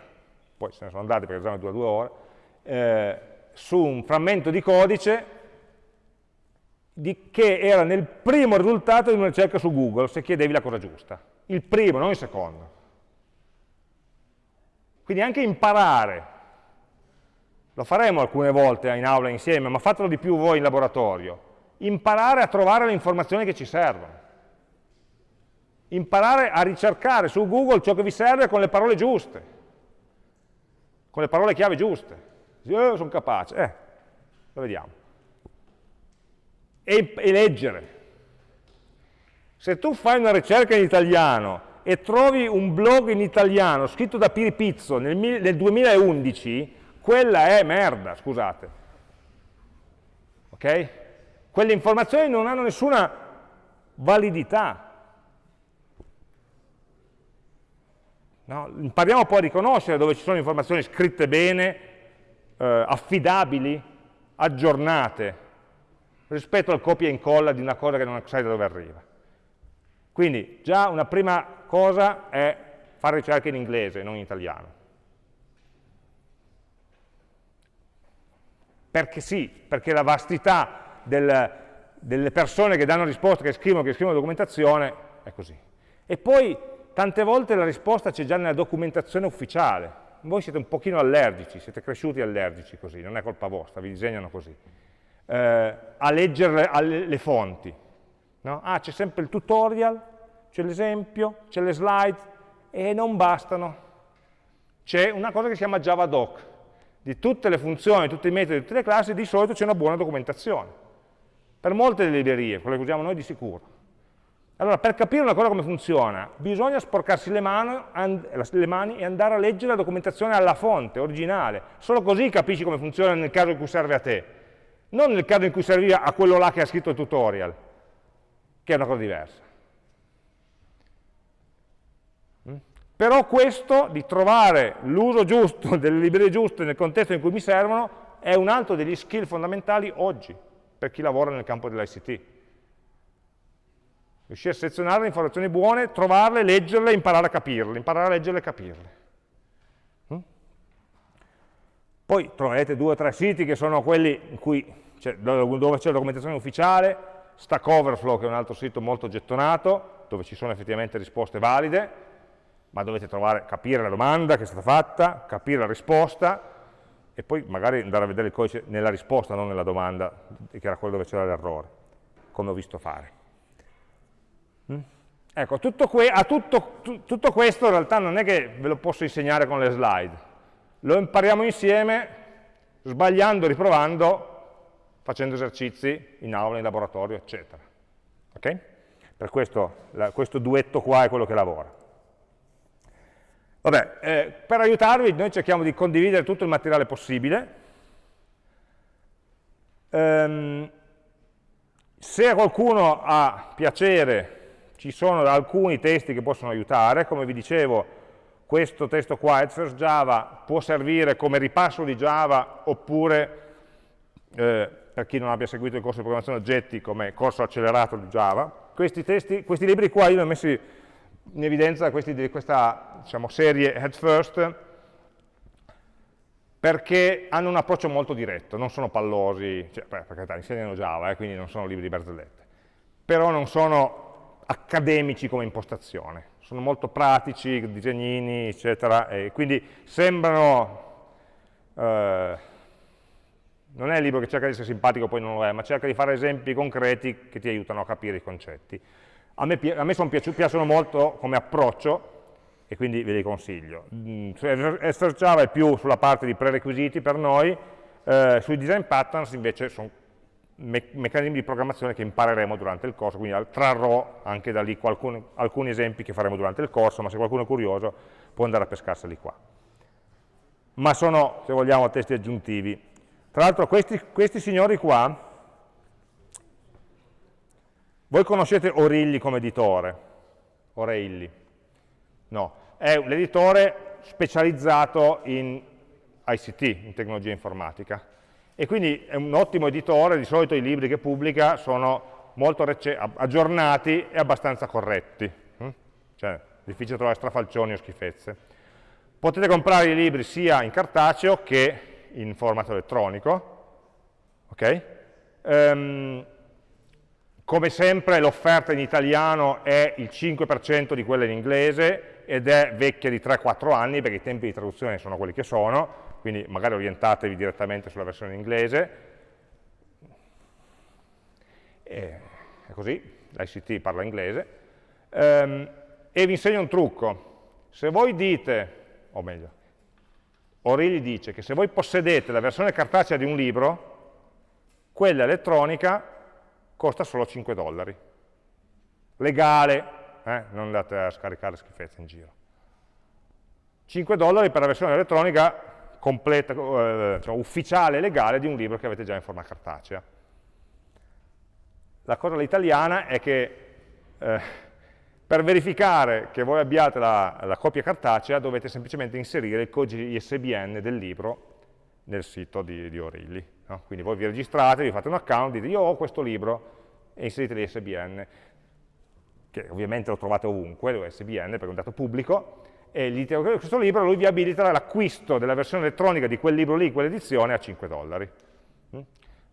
poi se ne sono andati perché l'esame dura due ore, eh, su un frammento di codice di, che era nel primo risultato di una ricerca su Google, se chiedevi la cosa giusta. Il primo, non il secondo. Quindi anche imparare, lo faremo alcune volte in aula insieme, ma fatelo di più voi in laboratorio, imparare a trovare le informazioni che ci servono. Imparare a ricercare su Google ciò che vi serve con le parole giuste, con le parole chiave giuste. Io eh, sono capace, eh, lo vediamo e, e leggere. Se tu fai una ricerca in italiano e trovi un blog in italiano scritto da Piripizzo nel, nel 2011, quella è merda, scusate. Ok? Quelle informazioni non hanno nessuna validità. No? Impariamo poi a riconoscere dove ci sono informazioni scritte bene, eh, affidabili, aggiornate, rispetto al copia e incolla di una cosa che non sai da dove arriva. Quindi già una prima cosa è fare ricerche in inglese, non in italiano. Perché sì, perché la vastità del, delle persone che danno risposte, che scrivono, che scrivono documentazione, è così. E poi tante volte la risposta c'è già nella documentazione ufficiale. Voi siete un pochino allergici, siete cresciuti allergici così, non è colpa vostra, vi disegnano così. Eh, a leggere le, fonti. No? Ah, c'è sempre il tutorial, c'è l'esempio, c'è le slide, e non bastano. C'è una cosa che si chiama JavaDoc. Di tutte le funzioni, tutti i metodi, tutte le classi, di solito c'è una buona documentazione. Per molte delle librerie, quelle che usiamo noi di sicuro. Allora, per capire una cosa come funziona, bisogna sporcarsi le mani, le mani, e andare a leggere la documentazione alla fonte, originale. Solo così capisci come funziona nel caso in cui serve a te. Non nel caso in cui serviva a quello là che ha scritto il tutorial, che è una cosa diversa. Mm? Però questo, di trovare l'uso giusto delle librerie giuste nel contesto in cui mi servono, è un altro degli skill fondamentali oggi, per chi lavora nel campo dell'ICT riuscire a selezionare le informazioni buone, trovarle, leggerle, imparare a capirle, imparare a leggerle e capirle. Mm? Poi troverete due o tre siti che sono quelli cioè, dove c'è la documentazione ufficiale, Stack Overflow che è un altro sito molto gettonato, dove ci sono effettivamente risposte valide, ma dovete trovare, capire la domanda che è stata fatta, capire la risposta, e poi magari andare a vedere il codice nella risposta, non nella domanda, che era quello dove c'era l'errore, come ho visto fare. Ecco, tutto, tutto, tutto, questo in realtà non è che ve lo posso insegnare con le slide, lo impariamo insieme, sbagliando, riprovando, facendo esercizi in aula, in laboratorio, eccetera. Ok? Per questo la, questo duetto qua è quello che lavora. Vabbè, eh, per aiutarvi noi cerchiamo di condividere tutto il materiale possibile. Um, se qualcuno ha piacere ci sono alcuni testi che possono aiutare, come vi dicevo questo testo qua, at first Java, può servire come ripasso di Java oppure, eh, per chi non abbia seguito il corso di programmazione oggetti, come corso accelerato di Java. Questi, testi, questi libri qua io li ho messi in evidenza questi, di questa diciamo, serie Head First, perché hanno un approccio molto diretto, non sono pallosi, cioè, per carità, insegnano Java, eh, quindi non sono libri di barzellette, però non sono accademici come impostazione, sono molto pratici, disegnini, eccetera, e quindi sembrano, eh, non è il libro che cerca di essere simpatico, poi non lo è, ma cerca di fare esempi concreti che ti aiutano a capire i concetti. A me, a me piacciono molto come approccio, e quindi ve li consiglio. Mm, Esther Java è più sulla parte di prerequisiti per noi, eh, sui design patterns invece sono me meccanismi di programmazione che impareremo durante il corso, quindi trarrò anche da lì qualcun, alcuni esempi che faremo durante il corso, ma se qualcuno è curioso può andare a pescarseli qua. Ma sono, se vogliamo, testi aggiuntivi. Tra l'altro questi, questi signori qua, voi conoscete Orilli come editore? Oreilli? No, è l'editore specializzato in ICT, in tecnologia informatica e quindi è un ottimo editore, di solito i libri che pubblica sono molto aggiornati e abbastanza corretti, hm? cioè difficile trovare strafalcioni o schifezze. Potete comprare i libri sia in cartaceo che in formato elettronico, ok? Um, come sempre l'offerta in italiano è il 5% di quella in inglese ed è vecchia di 3-4 anni perché i tempi di traduzione sono quelli che sono, quindi magari orientatevi direttamente sulla versione inglese. E, è così, l'ICT parla inglese. Ehm, e vi insegno un trucco. Se voi dite, o meglio, O'Reilly dice che se voi possedete la versione cartacea di un libro, quella elettronica costa solo 5 dollari. Legale, eh? non andate a scaricare schifezze in giro. 5 dollari per la versione elettronica completa, eh, cioè, ufficiale, legale di un libro che avete già in forma cartacea. La cosa all'italiana è che eh, Per verificare che voi abbiate la, la copia cartacea dovete semplicemente inserire il codice ISBN del libro nel sito di, di Orilli. No? Quindi voi vi registrate, vi fate un account, dite io ho questo libro e inserite l'ISBN, che ovviamente lo trovate ovunque, l'ISBN perché è un dato pubblico, e gli dite questo libro lui vi abilita l'acquisto della versione elettronica di quel libro lì, quell'edizione, a 5 dollari. Mm?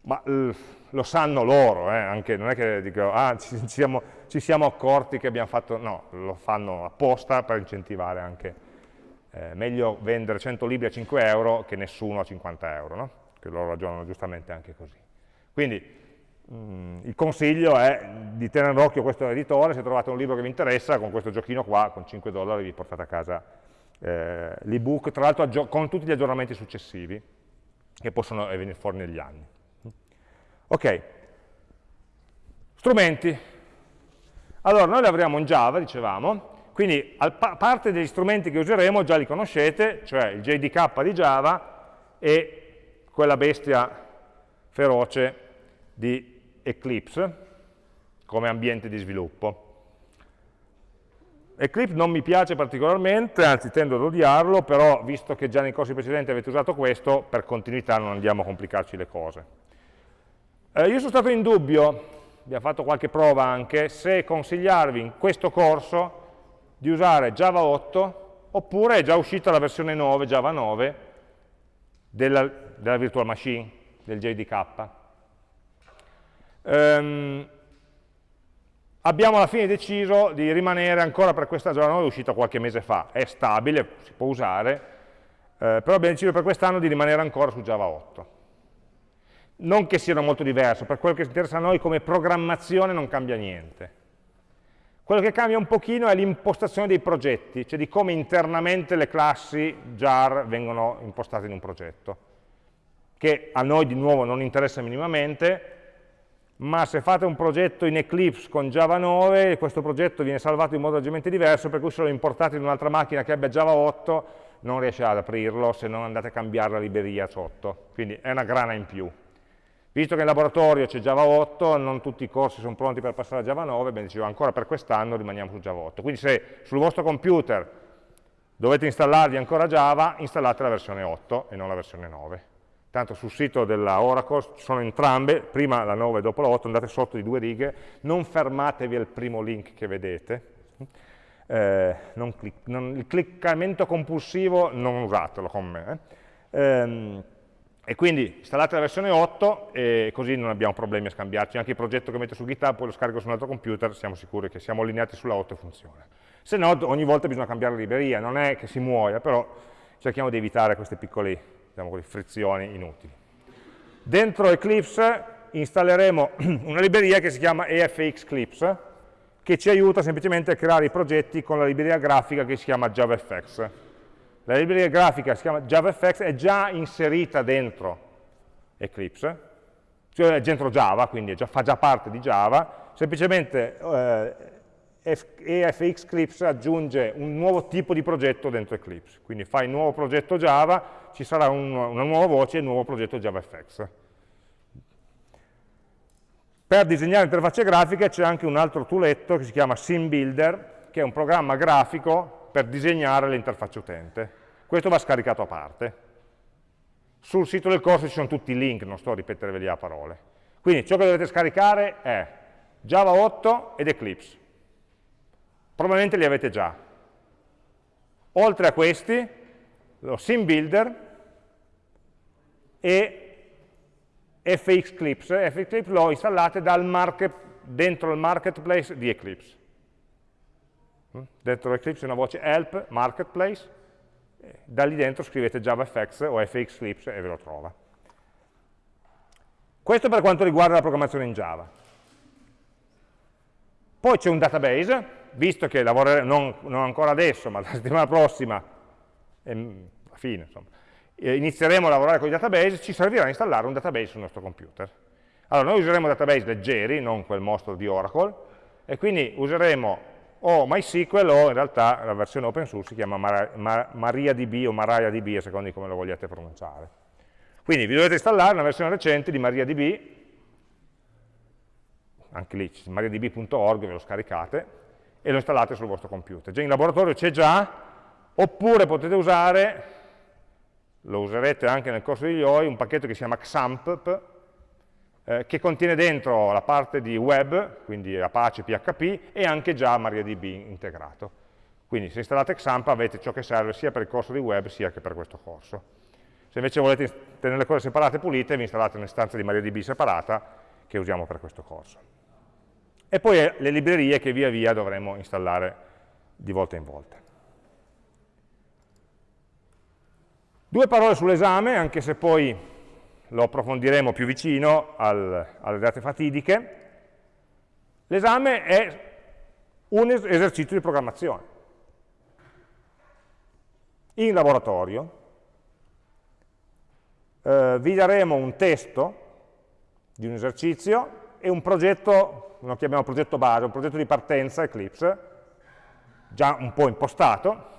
Ma lo sanno loro, eh? Anche, non è che dico, ah, ci, siamo, ci, siamo, accorti che abbiamo fatto, no, lo fanno apposta per incentivare anche, eh, meglio vendere 100 libri a 5 euro che nessuno a 50 euro, no? che loro ragionano giustamente anche così. Quindi mm, il consiglio è di tenere d'occhio questo editore, se trovate un libro che vi interessa, con questo giochino qua, con 5 dollari vi portate a casa eh, l'ebook, tra l'altro con tutti gli aggiornamenti successivi, che possono venire fuori negli anni. Ok, strumenti. Allora, noi lavoriamo in Java, dicevamo, quindi a parte degli strumenti che useremo già li conoscete, cioè il JDK di Java e quella bestia feroce di Eclipse come ambiente di sviluppo. Eclipse non mi piace particolarmente, anzi tendo ad odiarlo, però visto che già nei corsi precedenti avete usato questo, per continuità non andiamo a complicarci le cose. Eh, io sono stato in dubbio, abbiamo fatto qualche prova anche, se consigliarvi in questo corso di usare Java 8 oppure è già uscita la versione 9, Java 9, della, della virtual machine, del JDK. Um, abbiamo alla fine deciso di rimanere ancora per questa 9, è uscita qualche mese fa, è stabile, si può usare, eh, però abbiamo deciso per quest'anno di rimanere ancora su Java 8 non che siano molto diverse, per quello che interessa a noi come programmazione non cambia niente. Quello che cambia un pochino è l'impostazione dei progetti, cioè di come internamente le classi jar vengono impostate in un progetto, che a noi di nuovo non interessa minimamente, ma se fate un progetto in Eclipse con Java 9, questo progetto viene salvato in modo leggermente diverso, per cui se lo importate in un'altra macchina che abbia Java 8, non riesce ad aprirlo se non andate a cambiare la libreria sotto, quindi è una grana in più. Visto che in laboratorio c'è Java 8, non tutti i corsi sono pronti per passare a Java 9, bene, dicevo, ancora per quest'anno rimaniamo su Java 8. Quindi se sul vostro computer dovete installarvi ancora Java, installate la versione 8 e non la versione 9. Tanto sul sito della Oracle sono entrambe, prima la 9 e dopo la 8, andate sotto di due righe, non fermatevi al primo link che vedete, eh, non clic non, il cliccamento compulsivo non usatelo con me. Eh. Ehm, e quindi installate la versione 8 e così non abbiamo problemi a scambiarci. Anche il progetto che metto su GitHub, poi lo scarico su un altro computer, siamo sicuri che siamo allineati sulla 8 e funziona. Se no, ogni volta bisogna cambiare la libreria, non è che si muoia, però cerchiamo di evitare queste piccole diciamo così, frizioni inutili. Dentro Eclipse installeremo una libreria che si chiama EFX Clips, che ci aiuta semplicemente a creare i progetti con la libreria grafica che si chiama JavaFX la libreria grafica si chiama JavaFX, è già inserita dentro Eclipse, cioè dentro Java, quindi già, fa già parte di Java, semplicemente eh, EFX Eclipse aggiunge un nuovo tipo di progetto dentro Eclipse, quindi fai nuovo progetto Java, ci sarà un, una nuova voce e nuovo progetto JavaFX. Per disegnare interfacce grafiche c'è anche un altro tooletto che si chiama SimBuilder, che è un programma grafico per disegnare l'interfaccia utente. Questo va scaricato a parte. Sul sito del corso ci sono tutti i link, non sto a ripeterveli a parole. Quindi ciò che dovete scaricare è Java 8 ed Eclipse. Probabilmente li avete già. Oltre a questi, lo Sim Builder e FX Clips. FX Clips lo installate market, dentro il marketplace di Eclipse. Mm? Dentro Eclipse c'è una voce help, marketplace, da lì dentro scrivete JavaFX o FX Eclipse e ve lo trova. Questo per quanto riguarda la programmazione in Java. Poi c'è un database, visto che lavoreremo, non, non, ancora adesso, ma la settimana prossima, ehm, alla fine, insomma, inizieremo a lavorare con i database, ci servirà installare un database sul nostro computer. Allora, noi useremo database leggeri, non quel mostro di Oracle, e quindi useremo o MySQL o in realtà la versione open source si chiama MariaDB o MariaDB a seconda di come lo vogliate pronunciare. Quindi vi dovete installare una versione recente di MariaDB, anche lì mariadb.org ve lo scaricate, e lo installate sul vostro computer. Già in laboratorio c'è già, oppure potete usare, lo userete anche nel corso di IOI, un pacchetto che si chiama XAMPP, eh, che contiene dentro la parte di web, quindi Apache, PHP, e anche già MariaDB integrato. Quindi se installate XAMPP avete ciò che serve sia per il corso di web sia che per questo corso. Se invece volete tenere le cose separate e pulite, vi installate un'istanza di MariaDB separata che usiamo per questo corso. E poi le librerie che via via dovremo installare di volta in volta. Due parole sull'esame, anche se poi lo approfondiremo più vicino al, alle date fatidiche. L'esame è un esercizio di programmazione. In laboratorio eh, vi daremo un testo di un esercizio e un progetto, lo chiamiamo progetto base, un progetto di partenza Eclipse, già un po' impostato,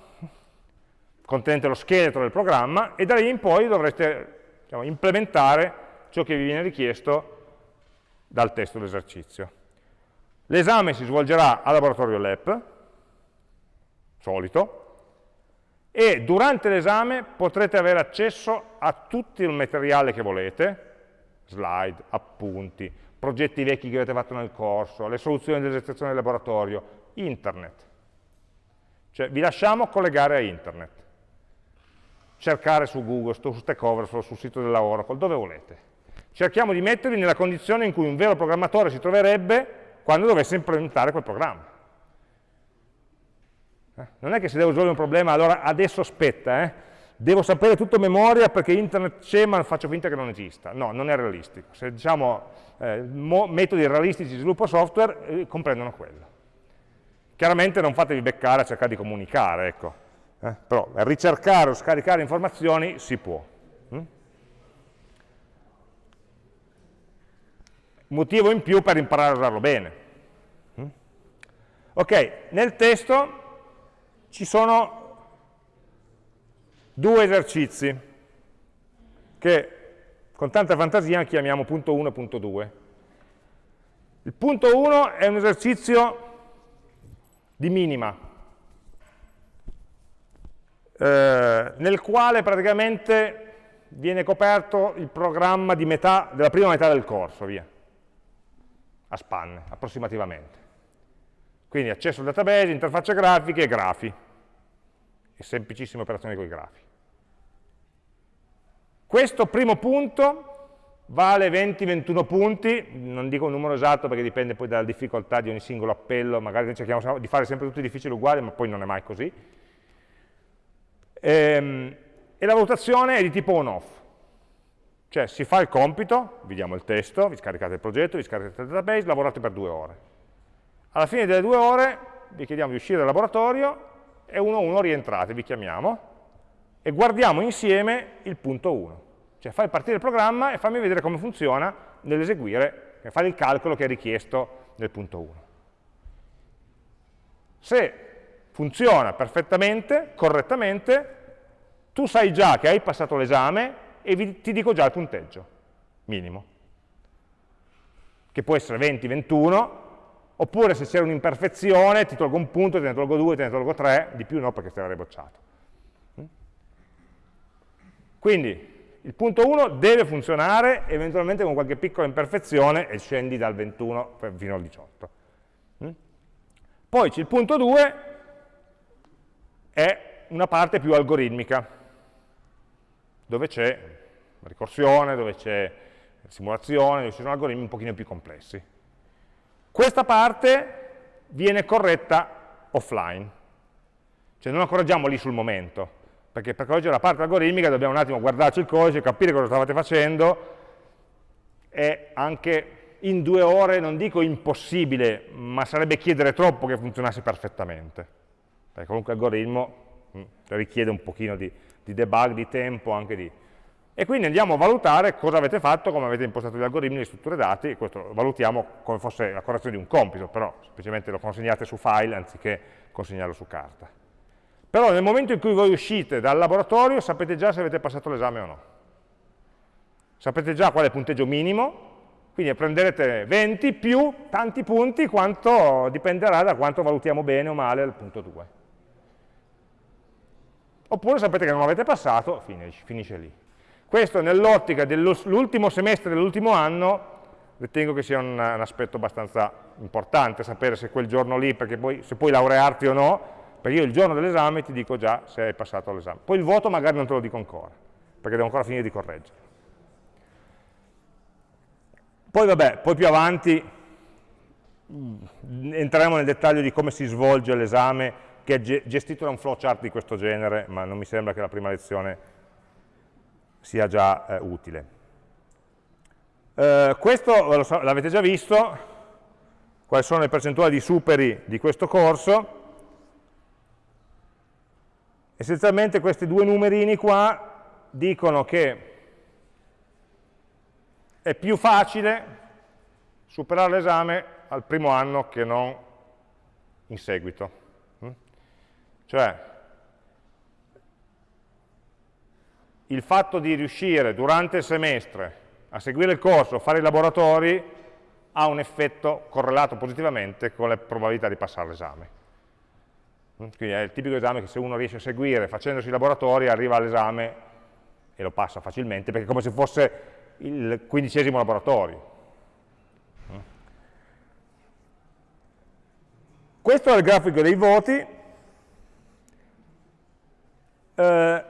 contenente lo scheletro del programma, e da lì in poi dovrete diciamo, implementare ciò che vi viene richiesto dal testo dell'esercizio. L'esame si svolgerà al laboratorio LEP, solito, e durante l'esame potrete avere accesso a tutto il materiale che volete, slide, appunti, progetti vecchi che avete fatto nel corso, le soluzioni dell'esercitazione del laboratorio, internet. Cioè vi lasciamo collegare a internet cercare su Google, su Stack Overflow, sul sito della Oracle, dove volete. Cerchiamo di mettervi nella condizione in cui un vero programmatore si troverebbe quando dovesse implementare quel programma. Eh? Non è che se devo risolvere un problema, allora adesso aspetta, eh? Devo sapere tutto a memoria perché internet c'è ma faccio finta che non esista. No, non è realistico. Se diciamo eh, metodi realistici di sviluppo software, eh, comprendono quello. Chiaramente non fatevi beccare a cercare di comunicare, ecco. Eh? Però ricercare o scaricare informazioni si può. Mm? Motivo in più per imparare a usarlo bene. Mm? Ok, nel testo ci sono due esercizi che con tanta fantasia chiamiamo punto 1 e punto 2. Il punto 1 è un esercizio di minima, eh, nel quale praticamente viene coperto il programma metà, della prima metà del corso, via, a spanne, approssimativamente. Quindi accesso al database, interfacce grafiche e grafi, semplicissime operazioni con i grafi. Questo primo punto vale 20-21 punti, non dico un numero esatto perché dipende poi dalla difficoltà di ogni singolo appello, magari cerchiamo di fare sempre tutti difficili uguali, ma poi non è mai così, Ehm, e la valutazione è di tipo on-off, cioè si fa il compito, vi diamo il testo, vi scaricate il progetto, vi scaricate il database, lavorate per due ore. Alla fine delle due ore vi chiediamo di uscire dal laboratorio e uno a uno rientrate, vi chiamiamo, e guardiamo insieme il punto 1. Cioè fai partire il programma e fammi vedere come funziona nell'eseguire, fare il calcolo che è richiesto nel punto 1. Se funziona perfettamente, correttamente, tu sai già che hai passato l'esame e vi, ti dico già il punteggio minimo, che può essere 20, 21, oppure se c'è un'imperfezione ti tolgo un punto, te ne tolgo due, te ne tolgo tre, di più no perché ti avrei bocciato. Quindi il punto 1 deve funzionare, eventualmente con qualche piccola imperfezione e scendi dal 21 fino al 18. Poi c'è il punto 2 è una parte più algoritmica, dove c'è ricorsione, dove c'è simulazione, dove ci sono algoritmi un pochino più complessi. Questa parte viene corretta offline, cioè non la correggiamo lì sul momento, perché per correggere la parte algoritmica dobbiamo un attimo guardarci il codice, capire cosa stavate facendo, è anche in due ore, non dico impossibile, ma sarebbe chiedere troppo che funzionasse perfettamente. Perché qualunque algoritmo mh, mm, richiede un pochino di, di, debug, di tempo, anche di... E quindi andiamo a valutare cosa avete fatto, come avete impostato gli algoritmi, le strutture dati, questo lo valutiamo come fosse la correzione di un compito, però semplicemente lo consegnate su file anziché consegnarlo su carta. Però nel momento in cui voi uscite dal laboratorio sapete già se avete passato l'esame o no. Sapete già qual è il punteggio minimo Quindi prenderete 20 più tanti punti, quanto dipenderà da quanto valutiamo bene o male il punto 2. Oppure sapete che non avete passato, finisce lì. Questo nell'ottica dell'ultimo semestre dell'ultimo anno ritengo che sia un, un, aspetto abbastanza importante sapere se quel giorno lì, perché poi se puoi laurearti o no, perché io il giorno dell'esame ti dico già se hai passato l'esame. Poi il voto magari non te lo dico ancora, perché devo ancora finire di correggere. Poi vabbè, poi più avanti mm, entreremo nel dettaglio di come si svolge l'esame, che è gestito da un flowchart di questo genere, ma non mi sembra che la prima lezione sia già eh, utile. Eh, questo l'avete già visto, quali sono le percentuali di superi di questo corso. Essenzialmente questi due numerini qua dicono che è più facile superare l'esame al primo anno che non in seguito. Mm? Cioè, il fatto di riuscire durante il semestre a seguire il corso, fare i laboratori, ha un effetto correlato positivamente con le probabilità di passare l'esame. Mm? Quindi è il tipico esame che se uno riesce a seguire facendosi i laboratori arriva all'esame e lo passa facilmente, perché è come se fosse il quindicesimo laboratorio. Mm? Questo è il grafico dei voti. Eh,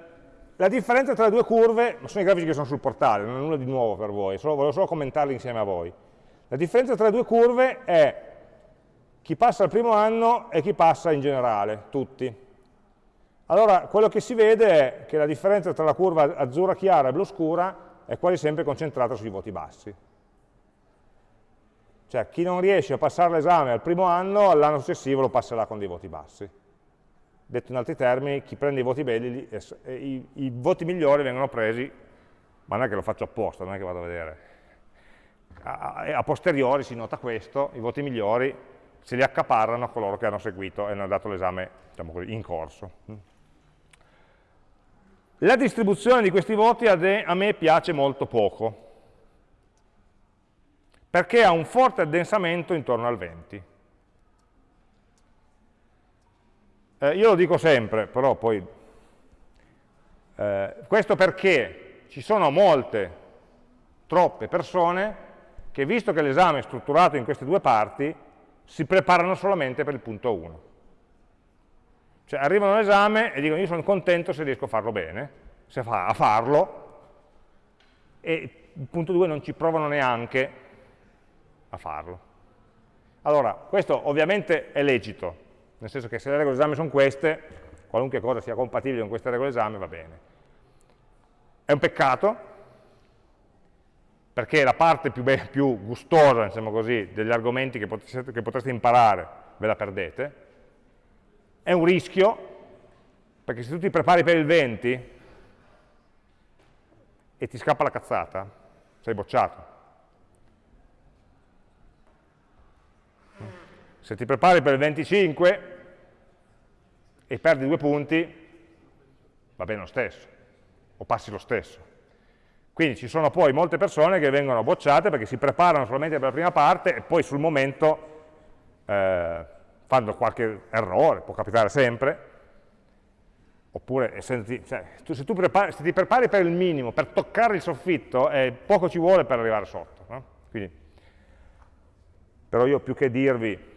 la differenza tra le due curve, sono i grafici che sono sul portale, non è nulla di nuovo per voi, solo, volevo solo commentarli insieme a voi. La differenza tra le due curve è chi passa al primo anno e chi passa in generale, tutti. Allora, quello che si vede è che la differenza tra la curva azzurra chiara e blu scura è quasi sempre concentrata sui voti bassi. Cioè, chi non riesce a passare l'esame al primo anno, all'anno successivo lo passerà con dei voti bassi. Detto in altri termini, chi prende i voti belli, i, i voti migliori vengono presi, ma non è che lo faccio apposta, non è che vado a vedere. A, a, posteriori si nota questo, i voti migliori se li accaparrano coloro che hanno seguito e hanno dato l'esame diciamo in corso. La distribuzione di questi voti a me piace molto poco, perché ha un forte addensamento intorno al 20. Eh, io lo dico sempre, però poi... Eh, questo perché ci sono molte, troppe persone che visto che l'esame è strutturato in queste due parti, si preparano solamente per il punto 1. Cioè arrivano all'esame e dicono io sono contento se riesco a farlo bene, se fa, a farlo, e il punto 2 non ci provano neanche a farlo. Allora, questo ovviamente è lecito, nel senso che se le regole d'esame sono queste, qualunque cosa sia compatibile con queste regole d'esame va bene. È un peccato, perché la parte più, più gustosa, diciamo così, degli argomenti che potreste, che potreste imparare ve la perdete. È un rischio, perché se tu ti prepari per il 20 e ti scappa la cazzata, sei bocciato. Se ti prepari per il 25 e perdi due punti, va bene lo stesso, o passi lo stesso. Quindi ci sono poi molte persone che vengono bocciate perché si preparano solamente per la prima parte e poi sul momento eh, fanno qualche errore, può capitare sempre, oppure se ti, cioè, tu, se, tu prepari, se ti prepari per il minimo, per toccare il soffitto, eh, poco ci vuole per arrivare sotto. No? Quindi, però io più che dirvi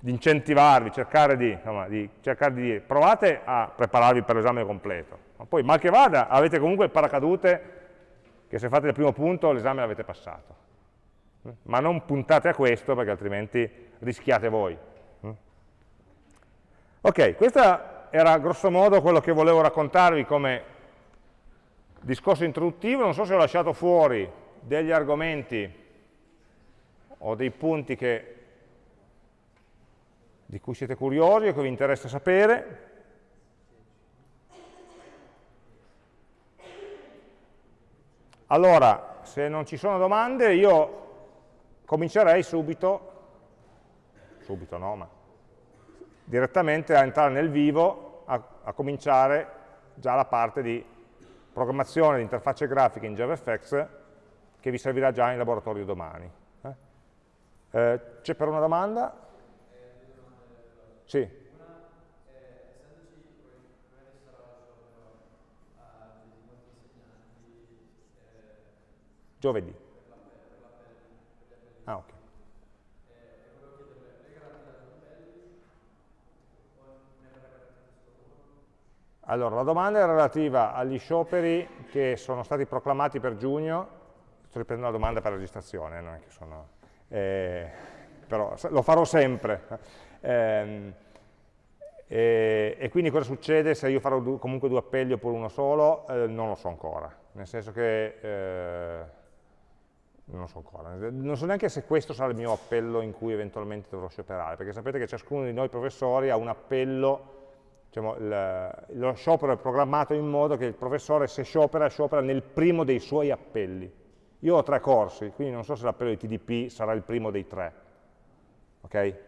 di incentivarvi, cercare di, insomma, di, cercare di dire, provate a prepararvi per l'esame completo, ma poi mal che vada avete comunque il paracadute che se fate il primo punto l'esame l'avete passato, ma non puntate a questo perché altrimenti rischiate voi. Ok, questo era grosso modo quello che volevo raccontarvi come discorso introduttivo, non so se ho lasciato fuori degli argomenti o dei punti che di cui siete curiosi o che vi interessa sapere. Allora, se non ci sono domande, io comincerei subito, subito no, ma direttamente a entrare nel vivo, a, a cominciare già la parte di programmazione di interfacce grafiche in JavaFX che vi servirà già in laboratorio domani. Eh? Eh, C'è per una domanda? Sì. Giovedì. Ah, ok. Allora, la domanda è relativa agli scioperi che sono stati proclamati per giugno, sto riprendendo la domanda per registrazione, non è che sono, eh, però lo farò sempre. Eh, e, e, quindi cosa succede se io farò comunque due appelli oppure uno solo? Eh, non lo so ancora, nel senso che eh, non lo so ancora, non so neanche se questo sarà il mio appello in cui eventualmente dovrò scioperare, perché sapete che ciascuno di noi professori ha un appello diciamo, il, lo sciopero è programmato in modo che il professore se sciopera, sciopera nel primo dei suoi appelli. Io ho tre corsi, quindi non so se l'appello di TDP sarà il primo dei tre. Ok?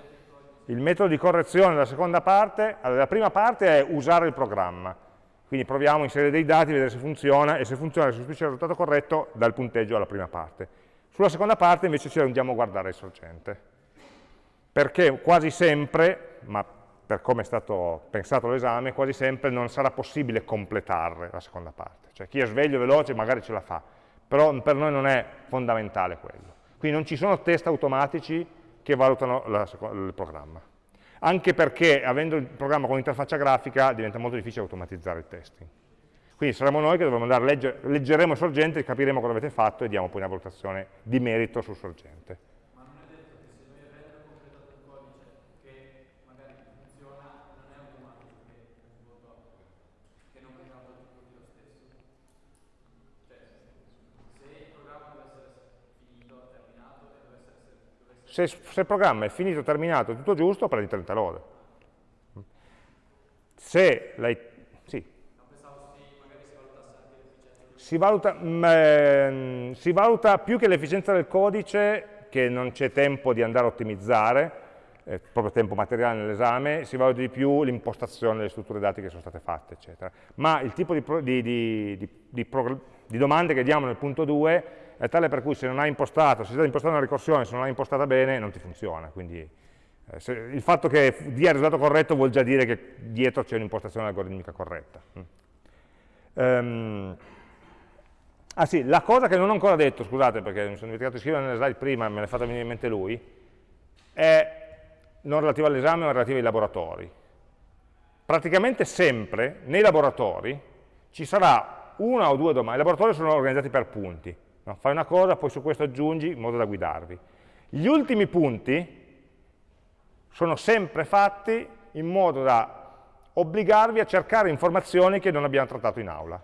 il metodo di correzione della seconda parte, allora, la prima parte è usare il programma, quindi proviamo a inserire dei dati, vedere se funziona e se funziona e restituisce il risultato corretto dal punteggio alla prima parte. Sulla seconda parte invece ci andiamo a guardare il sorgente, perché quasi sempre, ma per come è stato pensato l'esame, quasi sempre non sarà possibile completare la seconda parte. Cioè chi è sveglio veloce magari ce la fa, però per noi non è fondamentale quello. Quindi non ci sono test automatici che valutano la, il programma. Anche perché, avendo il programma con interfaccia grafica, diventa molto difficile automatizzare il testing. Quindi saremo noi che dovremo andare a leggere, leggeremo il sorgente, capiremo cosa avete fatto e diamo poi una valutazione di merito sul sorgente. Se, se, il programma è finito, terminato, tutto giusto, prendi 30 lode. Se lei... Sì. Si valuta, mh, mm, si valuta più che l'efficienza del codice, che non c'è tempo di andare a ottimizzare, eh, proprio tempo materiale nell'esame, si valuta di più l'impostazione delle strutture dati che sono state fatte, eccetera. Ma il tipo di, di, di, di domande che diamo nel punto 2 è tale per cui se non hai impostato, se stai impostando una ricorsione, se non l'hai impostata bene, non ti funziona. Quindi eh, se, il fatto che dia il risultato corretto vuol già dire che dietro c'è un'impostazione algoritmica corretta. Mm. Um, ah sì, la cosa che non ho ancora detto, scusate perché mi sono dimenticato di scrivere nelle slide prima, me l'ha fatta venire in mente lui, è non relativa all'esame ma relativa ai laboratori. Praticamente sempre nei laboratori ci sarà una o due domande, i laboratori sono organizzati per punti, No? Fai una cosa, poi su questo aggiungi in modo da guidarvi. Gli ultimi punti sono sempre fatti in modo da obbligarvi a cercare informazioni che non abbiamo trattato in aula.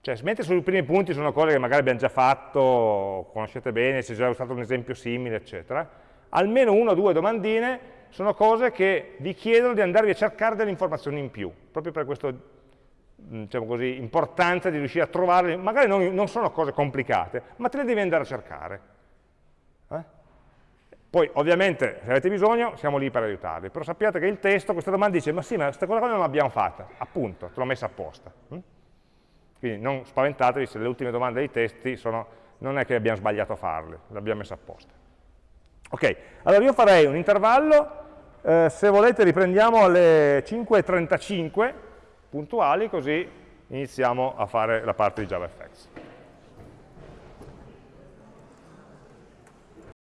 Cioè, mentre sui primi punti sono cose che magari abbiamo già fatto, conoscete bene, si è già usato un esempio simile, eccetera, almeno una o due domandine sono cose che vi chiedono di andarvi a cercare delle informazioni in più, proprio per questo diciamo così, importanza di riuscire a trovarle, magari non, non, sono cose complicate, ma te le devi andare a cercare. Eh? Poi ovviamente se avete bisogno siamo lì per aiutarvi, però sappiate che il testo, questa domanda dice, ma sì, ma questa cosa non l'abbiamo fatta, appunto, te l'ho messa apposta. Hm? Quindi non spaventatevi se le ultime domande dei testi sono, non è che abbiamo sbagliato a farle, le abbiamo messe apposta. Ok, allora io farei un intervallo, eh, se volete riprendiamo alle 5.35, puntuali, così iniziamo a fare la parte di JavaFX.